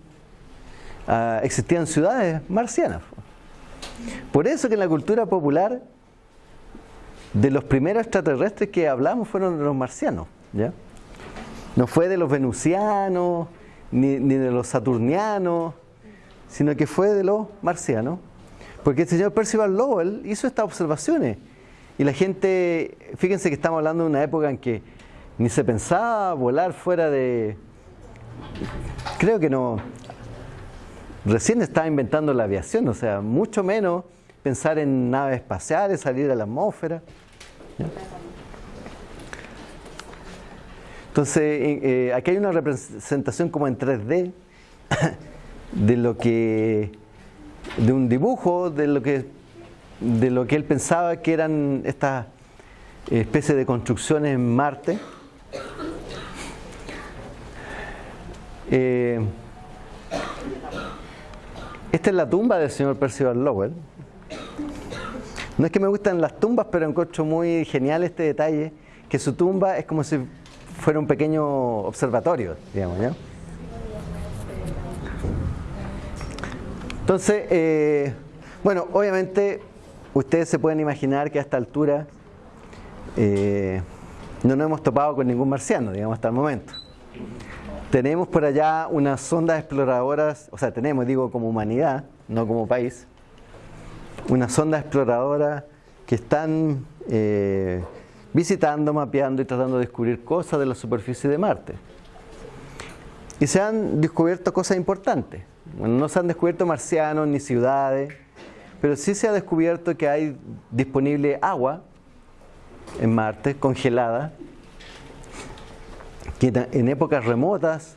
ah, existían ciudades marcianas. Por eso que en la cultura popular de los primeros extraterrestres que hablamos fueron los marcianos. ¿ya? No fue de los venusianos, ni, ni de los saturnianos, sino que fue de los marcianos. Porque el señor Percival Lowell hizo estas observaciones. Y la gente, fíjense que estamos hablando de una época en que ni se pensaba volar fuera de... Creo que no... Recién estaba inventando la aviación, o sea, mucho menos pensar en naves espaciales, salir a la atmósfera. Entonces, eh, eh, aquí hay una representación como en 3D de lo que de un dibujo de lo que de lo que él pensaba que eran estas especies de construcciones en Marte. Eh, esta es la tumba del señor Percival Lowell. No es que me gustan las tumbas, pero encuentro muy genial este detalle, que su tumba es como si fuera un pequeño observatorio, digamos, ¿ya? Entonces, eh, bueno, obviamente ustedes se pueden imaginar que a esta altura eh, no nos hemos topado con ningún marciano, digamos, hasta el momento. Tenemos por allá unas sondas exploradoras, o sea, tenemos, digo, como humanidad, no como país, unas sondas exploradoras que están eh, visitando, mapeando y tratando de descubrir cosas de la superficie de Marte. Y se han descubierto cosas importantes. no se han descubierto marcianos ni ciudades, pero sí se ha descubierto que hay disponible agua en Marte, congelada, que en épocas remotas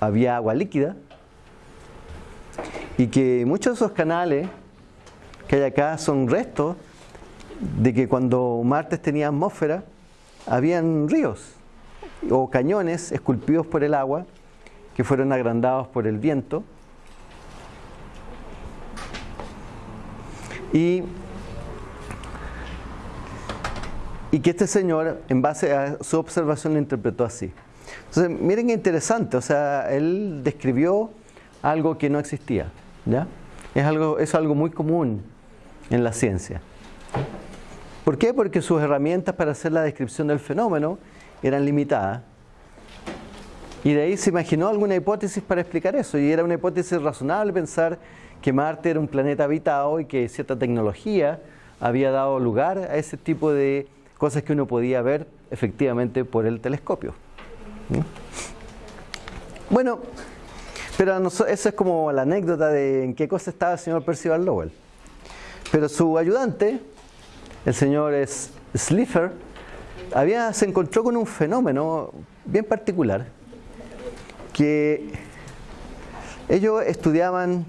había agua líquida y que muchos de esos canales que hay acá son restos de que cuando Marte tenía atmósfera, habían ríos o cañones esculpidos por el agua que fueron agrandados por el viento. Y, y que este señor, en base a su observación, lo interpretó así. Entonces, miren qué interesante, o sea, él describió algo que no existía, ¿ya? Es algo, es algo muy común en la ciencia. ¿Por qué? Porque sus herramientas para hacer la descripción del fenómeno eran limitadas. Y de ahí se imaginó alguna hipótesis para explicar eso. Y era una hipótesis razonable pensar que Marte era un planeta habitado y que cierta tecnología había dado lugar a ese tipo de cosas que uno podía ver efectivamente por el telescopio. Bueno, pero esa es como la anécdota de en qué cosa estaba el señor Percival Lowell. Pero su ayudante, el señor Slipher, había, se encontró con un fenómeno bien particular, que ellos estudiaban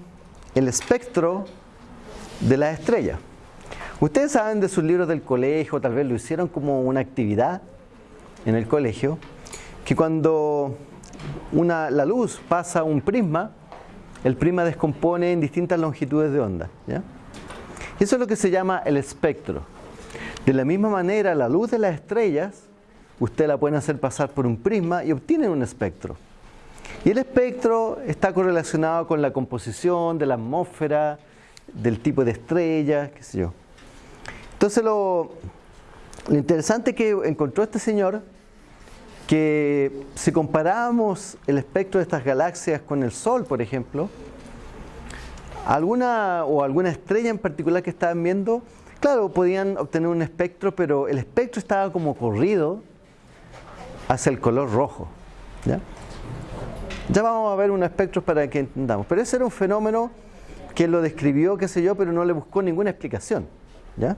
el espectro de las estrellas. Ustedes saben de sus libros del colegio, tal vez lo hicieron como una actividad en el colegio, que cuando una, la luz pasa un prisma, el prisma descompone en distintas longitudes de onda. Eso es lo que se llama el espectro. De la misma manera, la luz de las estrellas, usted la puede hacer pasar por un prisma y obtiene un espectro. Y el espectro está correlacionado con la composición de la atmósfera, del tipo de estrella, qué sé yo. Entonces lo, lo interesante que encontró este señor, que si comparamos el espectro de estas galaxias con el Sol, por ejemplo, alguna o alguna estrella en particular que estaban viendo, claro, podían obtener un espectro, pero el espectro estaba como corrido hacia el color rojo. ¿ya? Ya vamos a ver un espectro para que entendamos. Pero ese era un fenómeno que lo describió, qué sé yo, pero no le buscó ninguna explicación. ¿ya?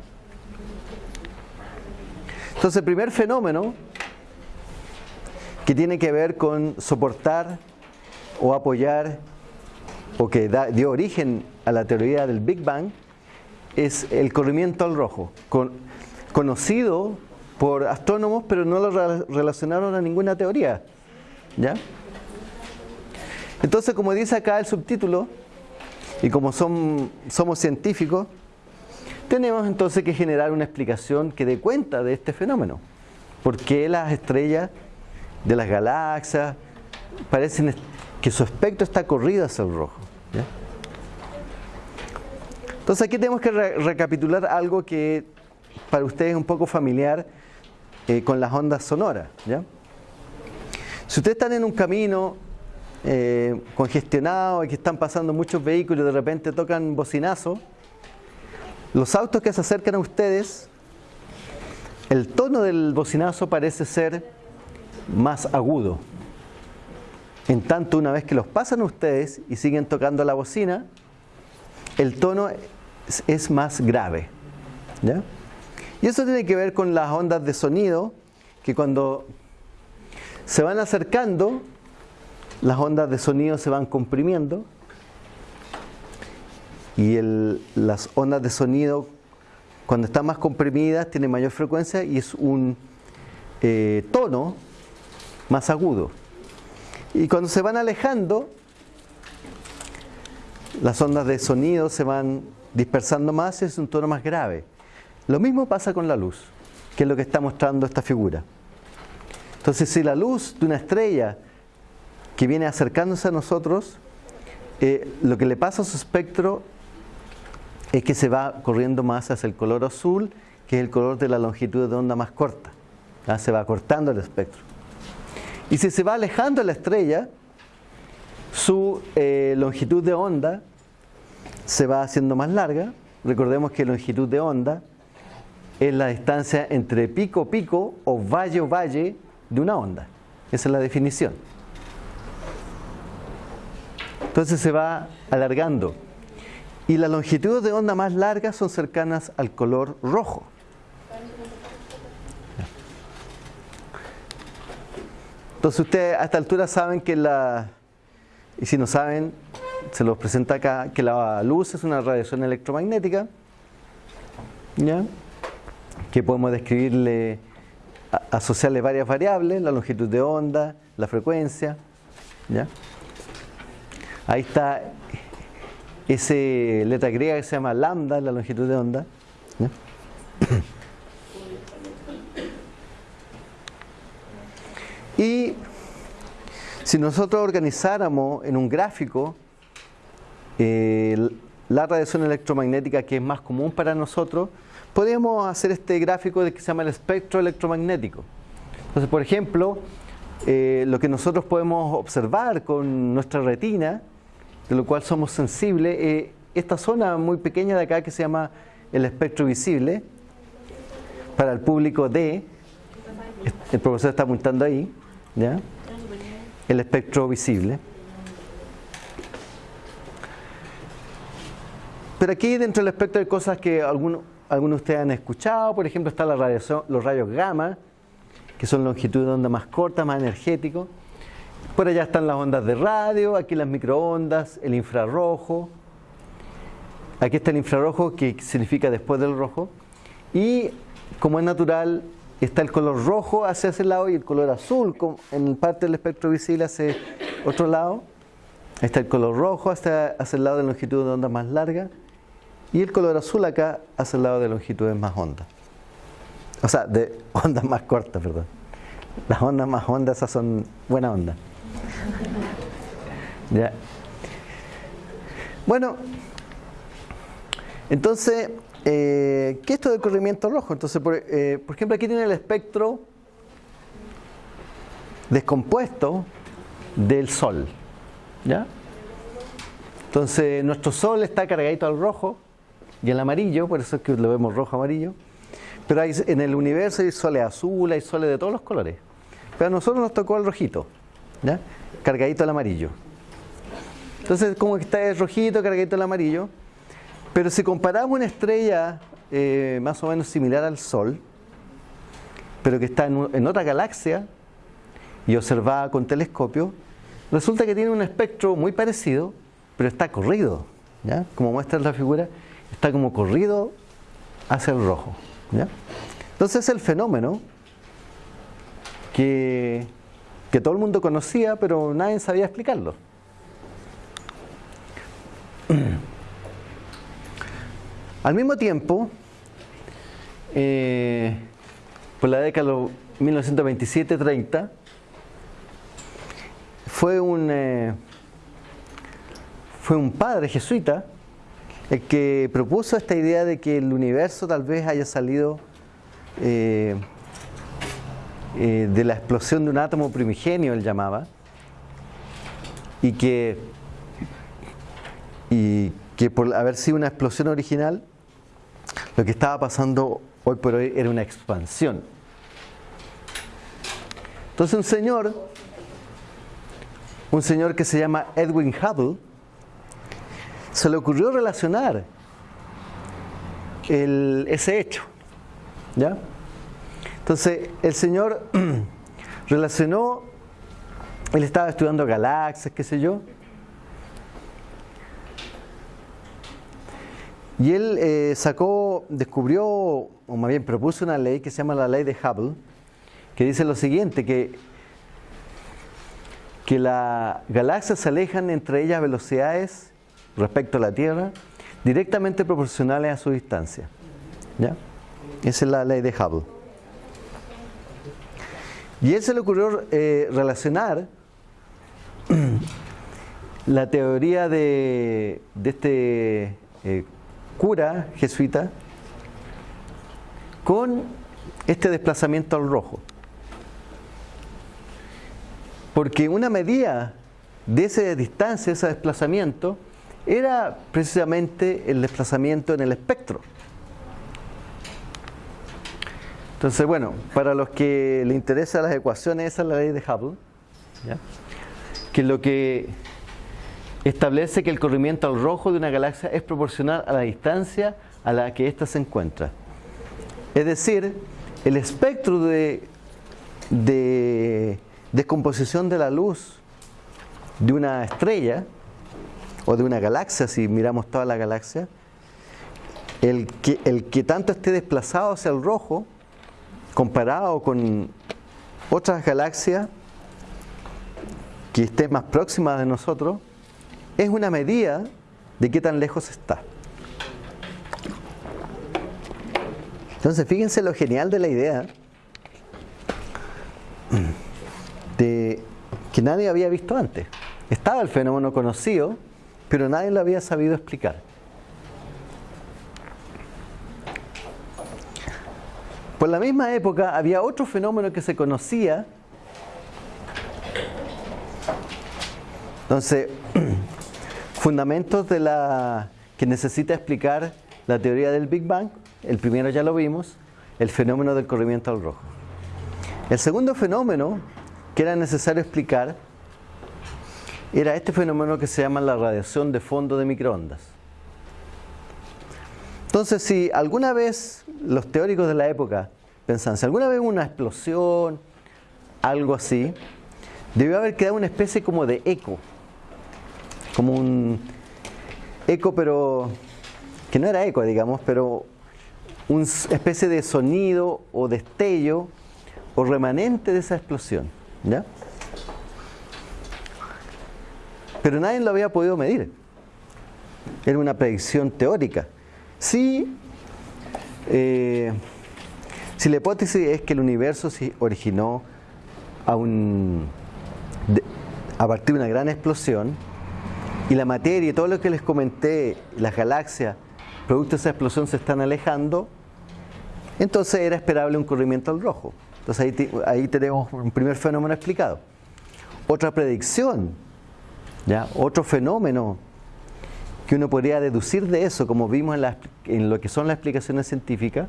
Entonces, el primer fenómeno que tiene que ver con soportar o apoyar o que dio origen a la teoría del Big Bang es el corrimiento al rojo, conocido por astrónomos, pero no lo relacionaron a ninguna teoría. ¿Ya? Entonces, como dice acá el subtítulo, y como somos científicos, tenemos entonces que generar una explicación que dé cuenta de este fenómeno. ¿Por qué las estrellas de las galaxias parecen que su espectro está corrido hacia el rojo? Entonces aquí tenemos que recapitular algo que para ustedes es un poco familiar eh, con las ondas sonoras. Si ustedes están en un camino eh, congestionado y que están pasando muchos vehículos y de repente tocan bocinazo, los autos que se acercan a ustedes, el tono del bocinazo parece ser más agudo. En tanto, una vez que los pasan ustedes y siguen tocando la bocina, el tono es, más grave. Y eso tiene que ver con las ondas de sonido, que cuando se van acercando, las ondas de sonido se van comprimiendo y las ondas de sonido cuando están más comprimidas tienen mayor frecuencia y es un eh, tono más agudo. Y cuando se van alejando, las ondas de sonido se van dispersando más y es un tono más grave. Lo mismo pasa con la luz, que es lo que está mostrando esta figura. Entonces, si la luz de una estrella que viene acercándose a nosotros, eh, lo que le pasa a su espectro es que se va corriendo más hacia el color azul, que es el color de la longitud de onda más corta. Se va cortando el espectro. Y si se va alejando la estrella, su eh, longitud de onda se va haciendo más larga. Recordemos que longitud de onda es la distancia entre pico pico o valle o valle de una onda. Esa es la definición. Entonces se va alargando. Y las longitudes de onda más largas son cercanas al color rojo. Entonces ustedes a esta altura saben que la, y si no saben, se los presenta acá, que la luz es una radiación electromagnética, ¿ya? que podemos describirle, asociarle varias variables, la longitud de onda, la frecuencia. ¿ya? Ahí está esa letra griega que se llama lambda, la longitud de onda. Y si nosotros organizáramos en un gráfico eh, la radiación electromagnética que es más común para nosotros, podríamos hacer este gráfico de que se llama el espectro electromagnético. Entonces, por ejemplo, eh, lo que nosotros podemos observar con nuestra retina de lo cual somos sensibles. Eh, esta zona muy pequeña de acá que se llama el espectro visible, para el público D, el profesor está apuntando ahí, ¿ya? el espectro visible. Pero aquí dentro del espectro hay cosas que algunos, algunos de ustedes han escuchado, por ejemplo está la radiación, los rayos gamma, que son longitud de onda más corta, más energéticos. Por allá están las ondas de radio, aquí las microondas, el infrarrojo. Aquí está el infrarrojo que significa después del rojo. Y como es natural, está el color rojo hacia ese lado y el color azul en parte del espectro visible hacia otro lado. Está el color rojo hacia, hacia el lado de longitud de onda más larga y el color azul acá hacia el lado de longitudes más hondas. O sea, de ondas más cortas, perdón. Las ondas más hondas esas son buena onda. ¿Ya? Bueno, entonces, eh, ¿qué es esto del corrimiento rojo? Entonces, por, eh, por ejemplo, aquí tiene el espectro descompuesto del Sol. ¿Ya? Entonces, nuestro Sol está cargadito al rojo y al amarillo, por eso es que lo vemos rojo-amarillo. Pero hay, en el universo hay soles azules, hay soles de todos los colores. Pero a nosotros nos tocó el rojito. ¿Ya? cargadito al amarillo. Entonces, como que está el rojito, cargadito al amarillo. Pero si comparamos una estrella eh, más o menos similar al Sol, pero que está en, otra galaxia y observada con telescopio, resulta que tiene un espectro muy parecido, pero está corrido. ¿ya? Como muestra la figura, está como corrido hacia el rojo. ¿ya? Entonces el fenómeno que, que todo el mundo conocía, pero nadie sabía explicarlo. Al mismo tiempo, eh, por la década de 1927-30, fue un, eh, fue un padre jesuita el que propuso esta idea de que el universo tal vez haya salido eh, de la explosión de un átomo primigenio, él llamaba, y que, y que por haber sido una explosión original, lo que estaba pasando hoy por hoy era una expansión. Entonces un señor, un señor que se llama Edwin Hubble, se le ocurrió relacionar ese hecho. ¿Ya? Entonces el señor relacionó, él estaba estudiando galaxias, qué sé yo, Y él eh, sacó, descubrió, o más bien propuso una ley que se llama la ley de Hubble, que dice lo siguiente, que, que las galaxias se alejan entre ellas velocidades respecto a la Tierra directamente proporcionales a su distancia. ¿Ya? Esa es la ley de Hubble. Y él se le ocurrió eh, relacionar la teoría de, este eh, cura jesuita con este desplazamiento al rojo. Porque una medida de esa distancia, ese desplazamiento, era precisamente el desplazamiento en el espectro. Entonces, bueno, para los que le interesan las ecuaciones, esa es la ley de Hubble, que lo que establece que el corrimiento al rojo de una galaxia es proporcional a la distancia a la que ésta se encuentra. Es decir, el espectro de, de descomposición de la luz de una estrella o de una galaxia, si miramos toda la galaxia, el que tanto esté desplazado hacia el rojo, comparado con otras galaxias que estén más próximas de nosotros, es una medida de qué tan lejos está. Entonces, fíjense lo genial de la idea de que nadie había visto antes. Estaba el fenómeno conocido, pero nadie lo había sabido explicar. Por la misma época había otro fenómeno que se conocía. Entonces, Fundamentos de la que necesita explicar la teoría del Big Bang. El primero ya lo vimos, el fenómeno del corrimiento al rojo. El segundo fenómeno que era necesario explicar era este fenómeno que se llama la radiación de fondo de microondas. Entonces, si alguna vez los teóricos de la época pensaban, si alguna vez hubo una explosión, algo así, debió haber quedado una especie como de eco como un eco, pero que no era eco, digamos, pero una especie de sonido o destello o remanente de esa explosión. ¿ya? Pero nadie lo había podido medir. Era una predicción teórica. Si, eh, si la hipótesis es que el universo se originó a, un, a partir de una gran explosión, y la materia y todo lo que les comenté, las galaxias, producto de esa explosión se están alejando, entonces era esperable un corrimiento al rojo. Entonces ahí, tenemos un primer fenómeno explicado. Otra predicción, ¿ya? otro fenómeno que uno podría deducir de eso, como vimos en, en lo que son las explicaciones científicas,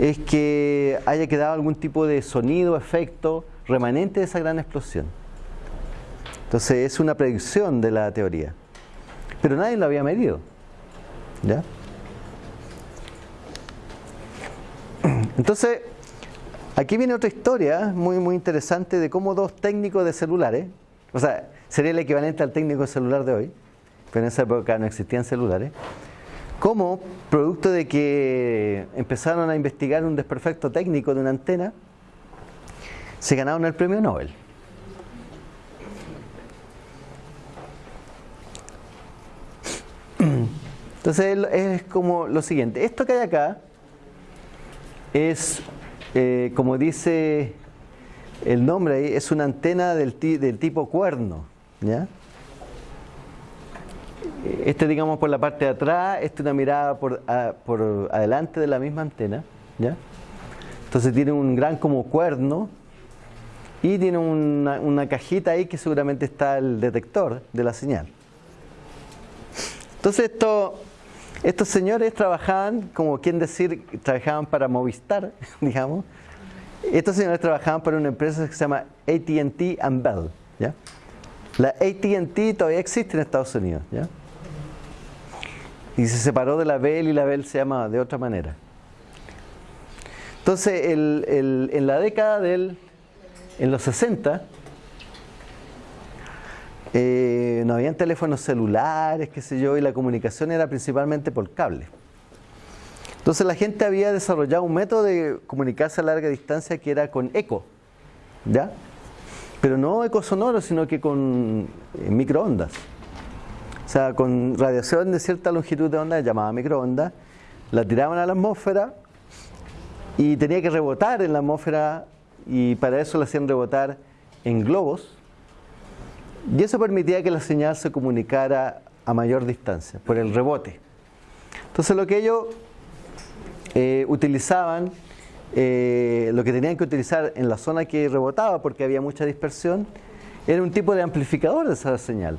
es que haya quedado algún tipo de sonido, efecto remanente de esa gran explosión. Entonces es una predicción de la teoría. Pero nadie lo había medido. ¿Ya? Entonces, aquí viene otra historia muy, muy interesante de cómo dos técnicos de celulares, o sea, sería el equivalente al técnico celular de hoy, en esa época no existían celulares, cómo, producto de que empezaron a investigar un desperfecto técnico de una antena, se ganaron el premio Nobel. Entonces es como lo siguiente, esto que hay acá es, eh, como dice el nombre ahí, es una antena del, del tipo cuerno. ¿ya? Este digamos por la parte de atrás, este una mirada por, por adelante de la misma antena. ¿ya? Entonces tiene un gran como cuerno y tiene una, una cajita ahí que seguramente está el detector de la señal. Entonces esto estos señores trabajaban, como quien decir, trabajaban para Movistar, digamos. Estos señores trabajaban para una empresa que se llama ATT and Bell. ¿ya? La ATT todavía existe en Estados Unidos. ¿ya? Y se separó de la Bell y la Bell se llama de otra manera. Entonces, en la década del, en los 60, eh, no habían teléfonos celulares, qué sé yo, y la comunicación era principalmente por cable. Entonces la gente había desarrollado un método de comunicarse a larga distancia que era con eco, ¿ya? Pero no eco sonoro, sino que con eh, microondas. O sea, con radiación de cierta longitud de onda, llamada microondas, la tiraban a la atmósfera y tenía que rebotar en la atmósfera y para eso la hacían rebotar en globos y eso permitía que la señal se comunicara a mayor distancia, por el rebote. Entonces lo que ellos eh, utilizaban, eh, lo que tenían que utilizar en la zona que rebotaba, porque había mucha dispersión, era un tipo de amplificador de esa señal.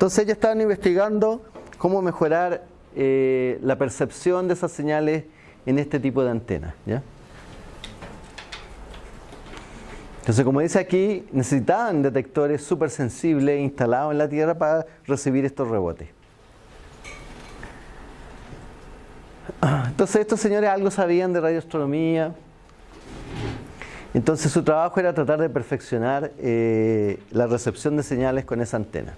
Entonces ellos estaban investigando cómo mejorar eh, la percepción de esas señales en este tipo de antenas. Entonces, como dice aquí, necesitaban detectores súper sensibles instalados en la Tierra para recibir estos rebotes. Entonces, estos señores algo sabían de radioastronomía. Entonces, su trabajo era tratar de perfeccionar eh, la recepción de señales con esa antena.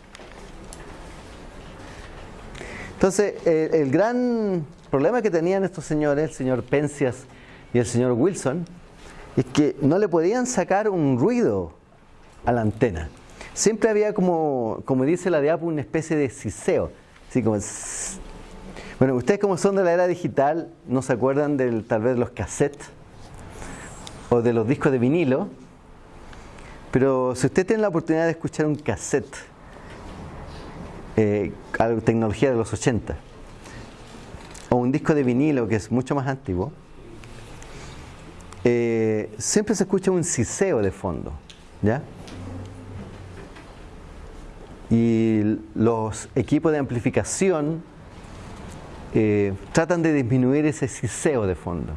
Entonces, el gran problema que tenían estos señores, el señor Penzias y el señor Wilson, es que no le podían sacar un ruido a la antena. Siempre había como, como dice la diapo, una especie de siseo. Así como... Bueno, ustedes como son de la era digital, no se acuerdan del, tal vez de los cassettes o de los discos de vinilo, pero si usted tiene la oportunidad de escuchar un cassette, eh, tecnología de los 80, o un disco de vinilo que es mucho más antiguo, eh, siempre se escucha un siseo de fondo, ¿ya? Y los equipos de amplificación eh, tratan de disminuir ese siseo de fondo.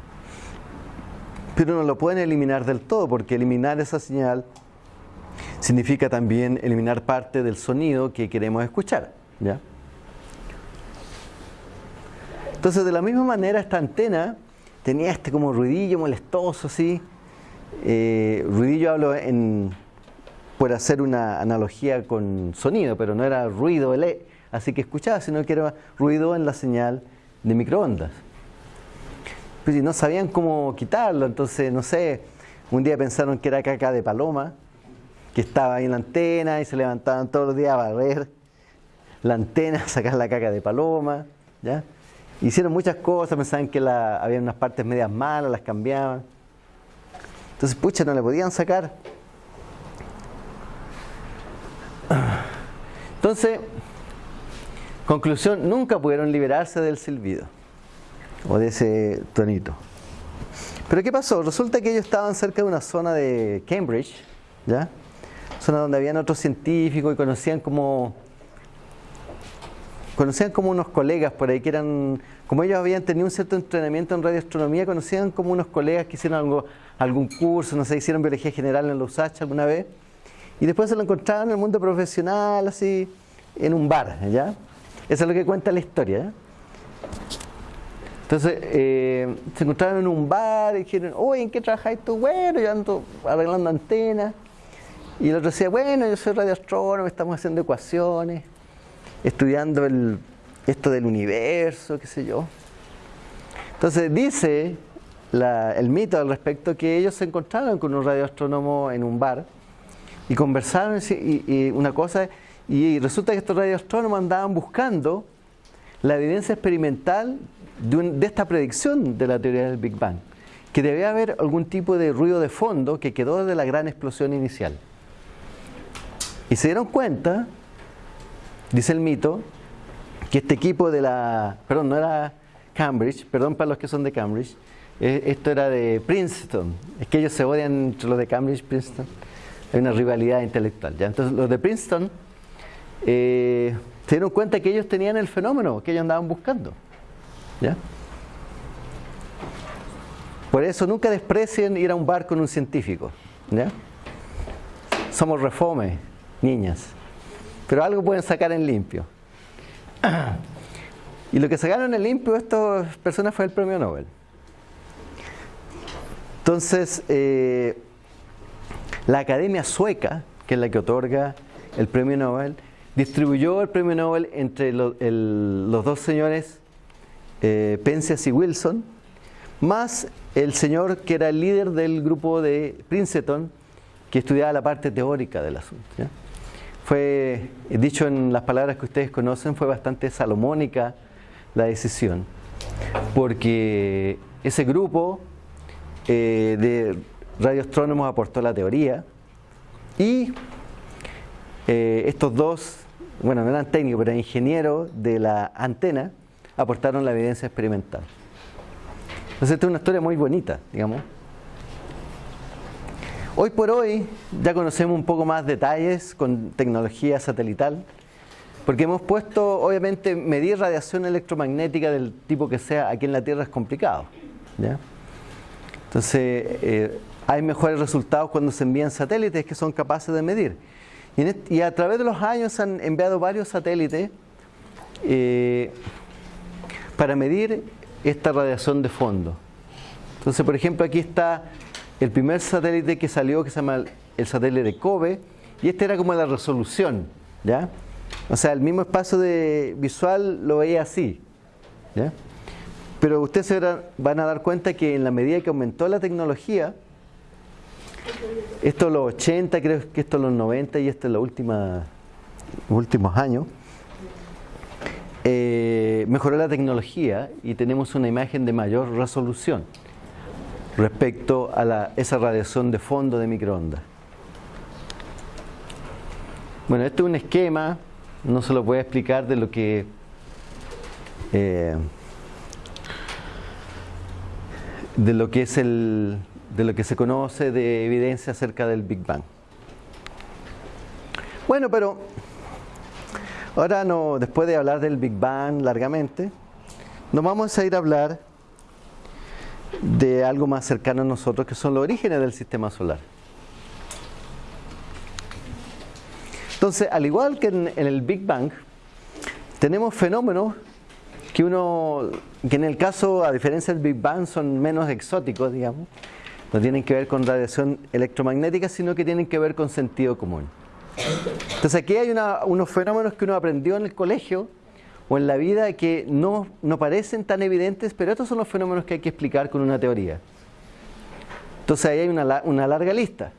Pero no lo pueden eliminar del todo, porque eliminar esa señal significa también eliminar parte del sonido que queremos escuchar, ¿ya? Entonces, de la misma manera, esta antena tenía este como ruidillo molestoso, así. Eh, ruidillo hablo en, por hacer una analogía con sonido, pero no era ruido así que escuchaba, sino que era ruido en la señal de microondas. Pues no sabían cómo quitarlo, entonces, no sé, un día pensaron que era caca de paloma, que estaba ahí en la antena y se levantaban todos los días a barrer la antena, sacar la caca de paloma, ¿ya? Hicieron muchas cosas, pensaban que la, había unas partes medias malas, las cambiaban. Entonces, pucha, no le podían sacar. Entonces, conclusión, nunca pudieron liberarse del silbido o de ese tonito. Pero ¿qué pasó? Resulta que ellos estaban cerca de una zona de Cambridge, ¿ya? Zona donde habían otros científicos y conocían como conocían como unos colegas por ahí que eran, como ellos habían tenido un cierto entrenamiento en radioastronomía, conocían como unos colegas que hicieron algo, algún curso, no sé, hicieron biología general en la USACH alguna vez, y después se lo encontraban en el mundo profesional, así, en un bar, ¿ya? Eso es lo que cuenta la historia, Entonces, eh, se encontraron en un bar y dijeron, oye, ¿en qué trabajáis tú? Bueno, yo ando arreglando antenas. Y el otro decía, bueno, yo soy radioastrónomo, estamos haciendo ecuaciones estudiando el, esto del universo, qué sé yo. Entonces dice el mito al respecto que ellos se encontraron con un radioastrónomo en un bar y conversaron y, una cosa y resulta que estos radioastrónomos andaban buscando la evidencia experimental de, esta predicción de la teoría del Big Bang, que debía haber algún tipo de ruido de fondo que quedó de la gran explosión inicial. Y se dieron cuenta, dice el mito, que este equipo de la, perdón, no era Cambridge, perdón para los que son de Cambridge, eh, esto era de Princeton, es que ellos se odian entre los de Cambridge y Princeton, hay una rivalidad intelectual. ¿ya? Entonces los de Princeton eh, se dieron cuenta que ellos tenían el fenómeno que ellos andaban buscando. ¿ya? Por eso nunca desprecien ir a un bar con un científico. ¿ya? Somos refome, niñas. Pero algo pueden sacar en limpio. Y lo que sacaron en limpio estas personas fue el premio Nobel. Entonces, eh, la Academia Sueca, que es la que otorga el premio Nobel, distribuyó el premio Nobel entre los dos señores eh, y Wilson, más el señor que era el líder del grupo de Princeton, que estudiaba la parte teórica del asunto. Fue, dicho en las palabras que ustedes conocen, fue bastante salomónica la decisión, porque ese grupo eh, de radioastrónomos aportó la teoría y eh, estos dos, bueno, no eran técnicos, pero eran ingenieros de la antena, aportaron la evidencia experimental. Entonces, esta es una historia muy bonita, digamos. Hoy por hoy ya conocemos un poco más detalles con tecnología satelital, porque hemos puesto, obviamente, medir radiación electromagnética del tipo que sea aquí en la Tierra es complicado. Entonces, eh, hay mejores resultados cuando se envían satélites que son capaces de medir. Y, a través de los años se han enviado varios satélites eh, para medir esta radiación de fondo. Entonces, por ejemplo, aquí está el primer satélite que salió, que se llama el satélite de Kobe, y este era como la resolución, ¿ya? O sea, el mismo espacio de visual lo veía así, ¿ya? Pero ustedes se van a dar cuenta que en la medida que aumentó la tecnología, esto en los 80, creo que esto en los 90 y esto en los últimos años, eh, mejoró la tecnología y tenemos una imagen de mayor resolución respecto a esa radiación de fondo de microondas. Bueno, este es un esquema, no se lo voy a explicar de lo que eh, de lo que es el de lo que se conoce de evidencia acerca del Big Bang. Bueno, pero ahora no, después de hablar del Big Bang largamente, nos vamos a ir a hablar de algo más cercano a nosotros, que son los orígenes del sistema solar. Entonces, al igual que en, el Big Bang, tenemos fenómenos que uno, que en el caso, a diferencia del Big Bang, son menos exóticos, digamos, no tienen que ver con radiación electromagnética, sino que tienen que ver con sentido común. Entonces aquí hay unos fenómenos que uno aprendió en el colegio o en la vida que no, no parecen tan evidentes, pero estos son los fenómenos que hay que explicar con una teoría. Entonces ahí hay una, una larga lista.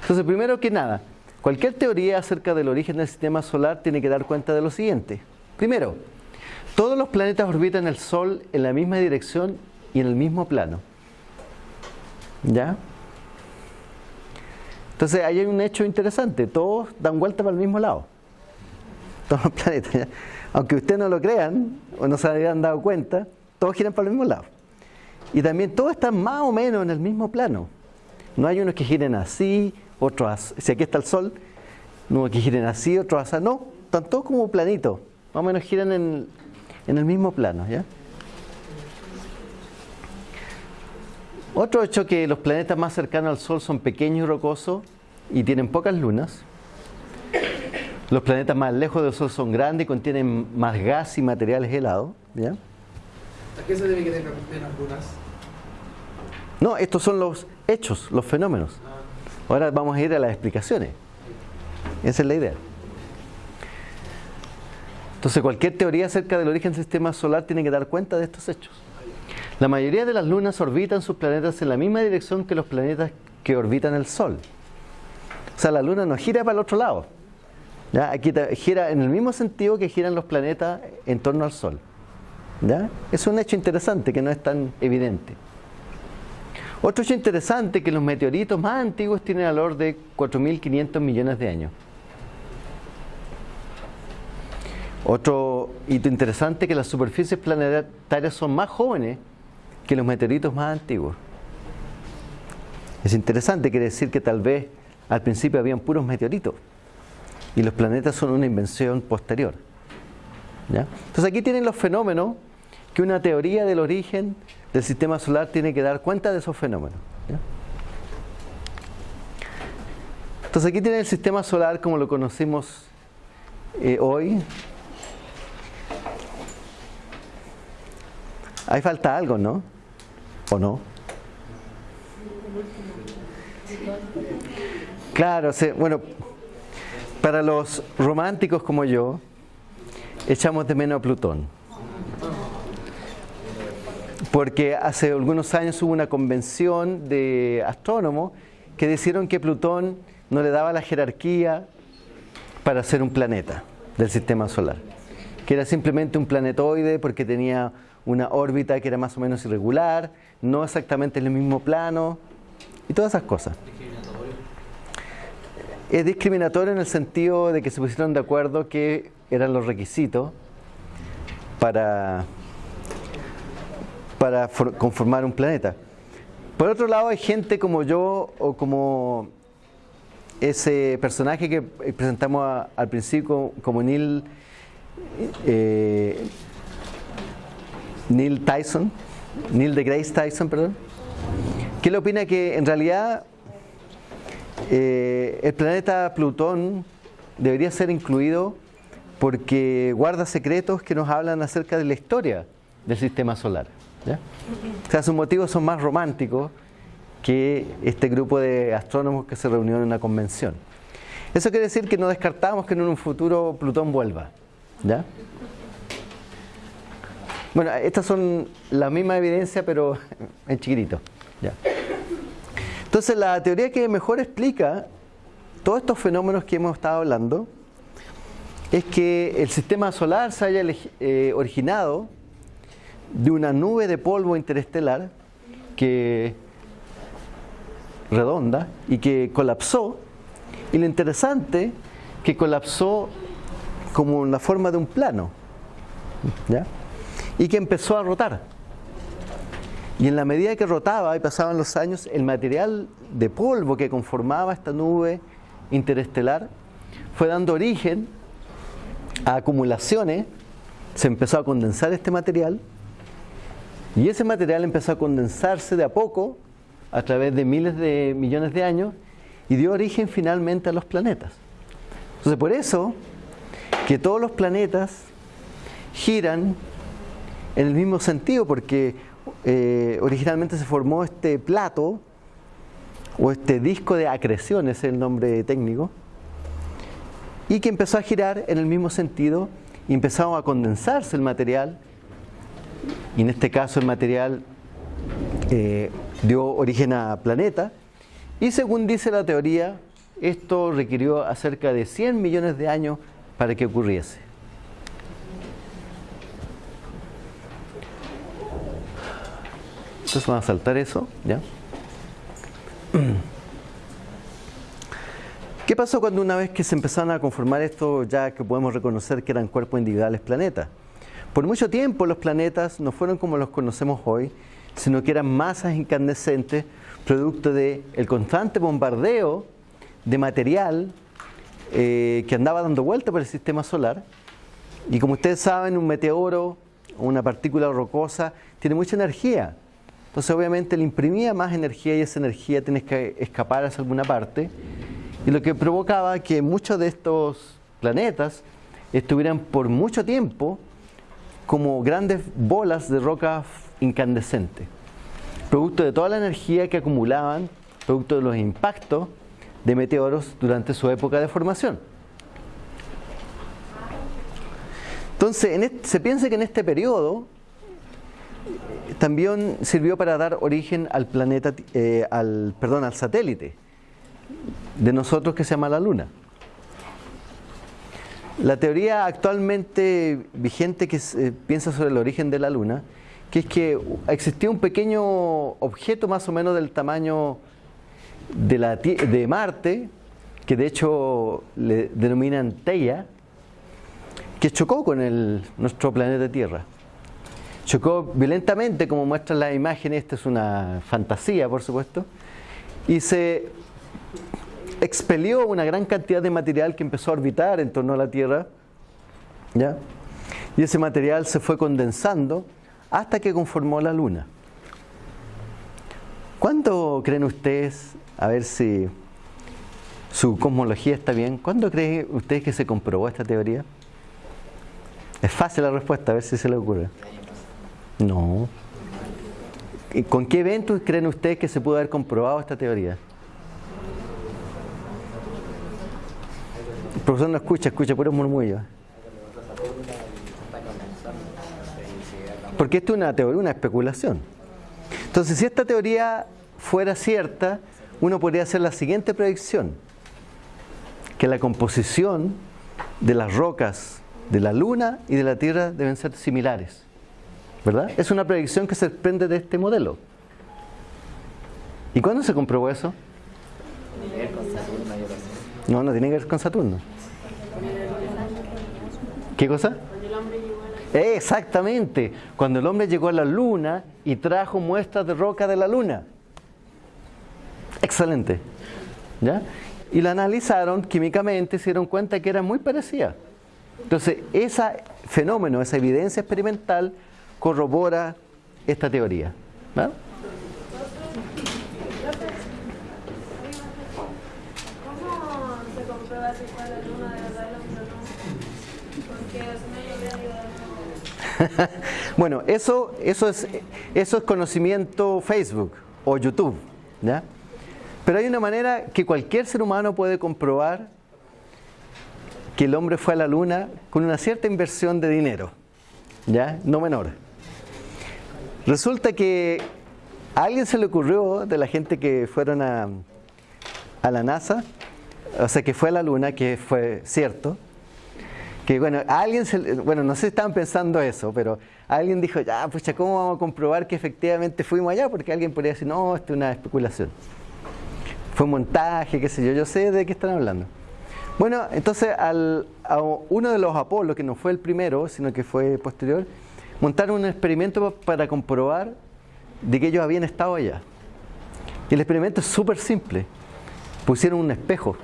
Entonces, primero que nada, cualquier teoría acerca del origen del sistema solar tiene que dar cuenta de lo siguiente. Primero, todos los planetas orbitan el Sol en la misma dirección y en el mismo plano. ¿Ya? Entonces ahí hay un hecho interesante, todos dan vuelta para el mismo lado los planetas. Aunque ustedes no lo crean o no se hayan dado cuenta, todos giran para el mismo lado. Y también todos están más o menos en el mismo plano. No hay unos que giren así, otros así. Si aquí está el Sol, unos que giren así, otros así. No, están todos como planitos. Más o menos giran en, el mismo plano. Otro hecho que los planetas más cercanos al Sol son pequeños y rocosos y tienen pocas lunas. Los planetas más lejos del Sol son grandes y contienen más gas y materiales helados. ¿ya? ¿A qué se debe que tengan menos lunas? No, estos son los hechos, los fenómenos. Ah. Ahora vamos a ir a las explicaciones. Esa es la idea. Entonces cualquier teoría acerca del origen del sistema solar tiene que dar cuenta de estos hechos. La mayoría de las lunas orbitan sus planetas en la misma dirección que los planetas que orbitan el Sol. O sea, la luna no gira para el otro lado. Aquí gira en el mismo sentido que giran los planetas en torno al Sol. Es un hecho interesante que no es tan evidente. Otro hecho interesante es que los meteoritos más antiguos tienen valor de 4.500 millones de años. Otro hito interesante es que las superficies planetarias son más jóvenes que los meteoritos más antiguos. Es interesante, quiere decir que tal vez al principio habían puros meteoritos y los planetas son una invención posterior. Entonces aquí tienen los fenómenos que una teoría del origen del sistema solar tiene que dar cuenta de esos fenómenos. Entonces aquí tiene el sistema solar como lo conocimos eh, hoy. Ahí falta algo, ¿no? ¿O no? Claro, bueno, para los románticos como yo, echamos de menos a Plutón porque hace algunos años hubo una convención de astrónomos que dijeron que Plutón no le daba la jerarquía para ser un planeta del sistema solar, que era simplemente un planetoide porque tenía una órbita que era más o menos irregular, no exactamente en el mismo plano y todas esas cosas. Es discriminatorio en el sentido de que se pusieron de acuerdo que eran los requisitos para para conformar un planeta. Por otro lado, hay gente como yo o como ese personaje que presentamos al principio como Neil, eh, Neil Tyson, Neil de Grace Tyson, perdón, que le opina que en realidad eh, el planeta Plutón debería ser incluido porque guarda secretos que nos hablan acerca de la historia del sistema solar. O sea, sus motivos son más románticos que este grupo de astrónomos que se reunió en una convención. Eso quiere decir que no descartamos que en un futuro Plutón vuelva. ¿ya? Bueno, estas son la misma evidencia, pero en chiquitito. ¿ya? Entonces, la teoría que mejor explica todos estos fenómenos que hemos estado hablando es que el sistema solar se haya eh, originado de una nube de polvo interestelar que redonda y que colapsó. Y lo interesante que colapsó como en la forma de un plano y que empezó a rotar y en la medida que rotaba y pasaban los años el material de polvo que conformaba esta nube interestelar fue dando origen a acumulaciones se empezó a condensar este material y ese material empezó a condensarse de a poco a través de miles de millones de años y dio origen finalmente a los planetas. Entonces por eso que todos los planetas giran en el mismo sentido porque eh, originalmente se formó este plato o este disco de acreción, es el nombre técnico, y que empezó a girar en el mismo sentido y empezó a condensarse el material y en este caso el material eh, dio origen a planeta y según dice la teoría esto requirió acerca de 100 millones de años para que ocurriese. Entonces vamos a saltar eso, ¿ya? ¿Qué pasó cuando una vez que se empezaron a conformar esto, ya que podemos reconocer que eran cuerpos individuales planetas? Por mucho tiempo los planetas no fueron como los conocemos hoy, sino que eran masas incandescentes, producto del el constante bombardeo de material eh, que andaba dando vuelta por el sistema solar. Y como ustedes saben, un meteoro una partícula rocosa tiene mucha energía. Entonces obviamente le imprimía más energía y esa energía tiene que escapar hacia alguna parte. Y lo que provocaba que muchos de estos planetas estuvieran por mucho tiempo como grandes bolas de roca incandescente, producto de toda la energía que acumulaban, producto de los impactos de meteoros durante su época de formación. Entonces, se piensa que en este periodo también sirvió para dar origen al planeta, eh, al, perdón, al satélite de nosotros que se llama la Luna. La teoría actualmente vigente que se piensa sobre el origen de la Luna, que es que existía un pequeño objeto más o menos del tamaño de, la, de Marte, que de hecho le denominan Teia, que chocó con el, nuestro planeta Tierra. Chocó violentamente, como muestran las imágenes, esta es una fantasía, por supuesto, y se expelió una gran cantidad de material que empezó a orbitar en torno a la Tierra, ¿ya? y ese material se fue condensando hasta que conformó la Luna. ¿Cuándo creen ustedes, a ver si su cosmología está bien, cuándo creen ustedes que se comprobó esta teoría? Es fácil la respuesta, a ver si se le ocurre. No. ¿Con qué eventos creen ustedes que se pudo haber comprobado esta teoría? El profesor no escucha, escucha puros murmullos. Porque esto es una teoría, una especulación. Entonces, si esta teoría fuera cierta, uno podría hacer la siguiente predicción. Que la composición de las rocas de la Luna y de la Tierra deben ser similares. ¿Verdad? Es una predicción que se desprende de este modelo. ¿Y cuándo se comprobó eso? No, no tiene que ver con Saturno. ¿Qué cosa? Exactamente, cuando el hombre llegó a la luna y trajo muestras de roca de la luna. Excelente. ¿Ya? Y la analizaron químicamente y se dieron cuenta que era muy parecida. Entonces, ese fenómeno, esa evidencia experimental corrobora esta teoría. ¿verdad? bueno, eso, eso, es, eso es conocimiento Facebook o YouTube. ¿ya? Pero hay una manera que cualquier ser humano puede comprobar que el hombre fue a la luna con una cierta inversión de dinero, ¿ya? No menor. Resulta que a alguien se le ocurrió, de la gente que fueron a, a la NASA, o sea, que fue a la luna, que fue cierto, que bueno, alguien se, bueno, no sé si estaban pensando eso, pero alguien dijo, ya, pues ¿cómo vamos a comprobar que efectivamente fuimos allá? Porque alguien podría decir, no, esto es una especulación. Fue un montaje, qué sé yo, yo sé de qué están hablando. Bueno, entonces al, a uno de los Apolos, que no fue el primero, sino que fue posterior, montaron un experimento para comprobar de que ellos habían estado allá. Y el experimento es súper simple. Pusieron un espejo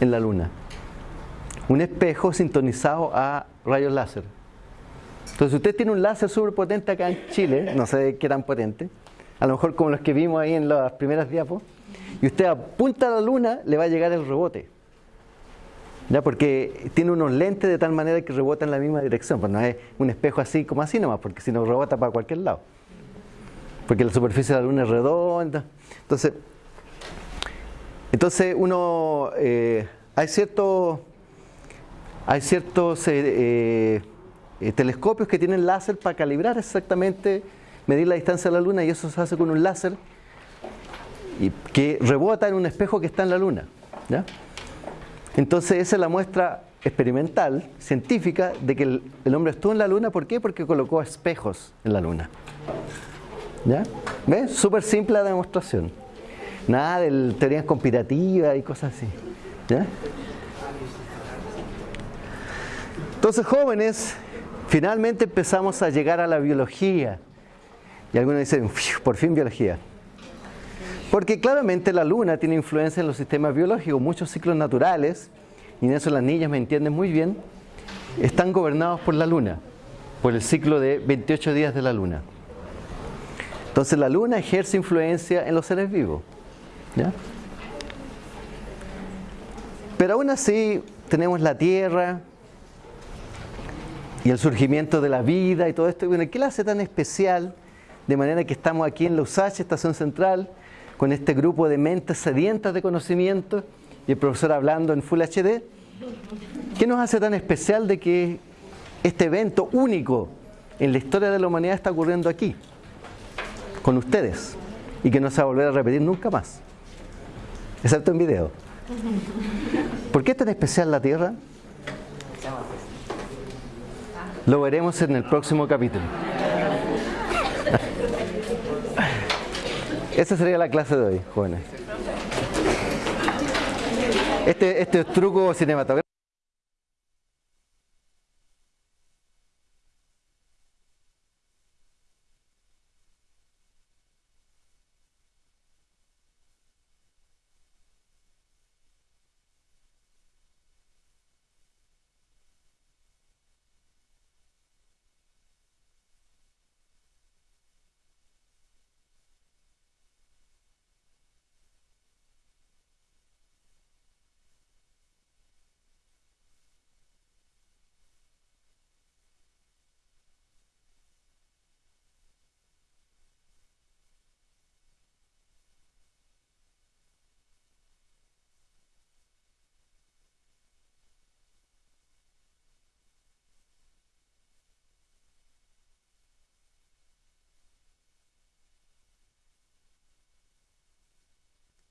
en la luna un espejo sintonizado a rayos láser. Entonces, si usted tiene un láser súper potente acá en Chile, no sé qué tan potente, a lo mejor como los que vimos ahí en las primeras diapos, y usted apunta a la luna, le va a llegar el rebote. ¿Ya? Porque tiene unos lentes de tal manera que rebota en la misma dirección. Pues no es un espejo así como así nomás, porque si no rebota para cualquier lado. Porque la superficie de la luna es redonda. Entonces, entonces uno, eh, hay ciertos hay ciertos eh, eh, eh, telescopios que tienen láser para calibrar exactamente, medir la distancia de la Luna y eso se hace con un láser y que rebota en un espejo que está en la Luna. Entonces esa es la muestra experimental, científica, de que el, hombre estuvo en la Luna. ¿Por qué? Porque colocó espejos en la Luna. ¿Ya? ¿Ves? Súper simple la demostración. Nada de teorías conspirativas y cosas así. ¿Ya? Entonces, jóvenes, finalmente empezamos a llegar a la biología. Y algunos dicen, por fin biología. Porque claramente la luna tiene influencia en los sistemas biológicos. Muchos ciclos naturales, y en eso las niñas me entienden muy bien, están gobernados por la luna, por el ciclo de 28 días de la luna. Entonces la luna ejerce influencia en los seres vivos. Pero aún así tenemos la Tierra, y el surgimiento de la vida y todo esto. Bueno, ¿qué la hace tan especial? De manera que estamos aquí en la USACH, Estación Central, con este grupo de mentes sedientas de conocimiento y el profesor hablando en Full HD. ¿Qué nos hace tan especial de que este evento único en la historia de la humanidad está ocurriendo aquí, con ustedes, y que no se va a volver a repetir nunca más, excepto en video? ¿Por qué es tan especial la Tierra? Lo veremos en el próximo capítulo. Esa sería la clase de hoy, jóvenes. Este, este truco cinematográfico.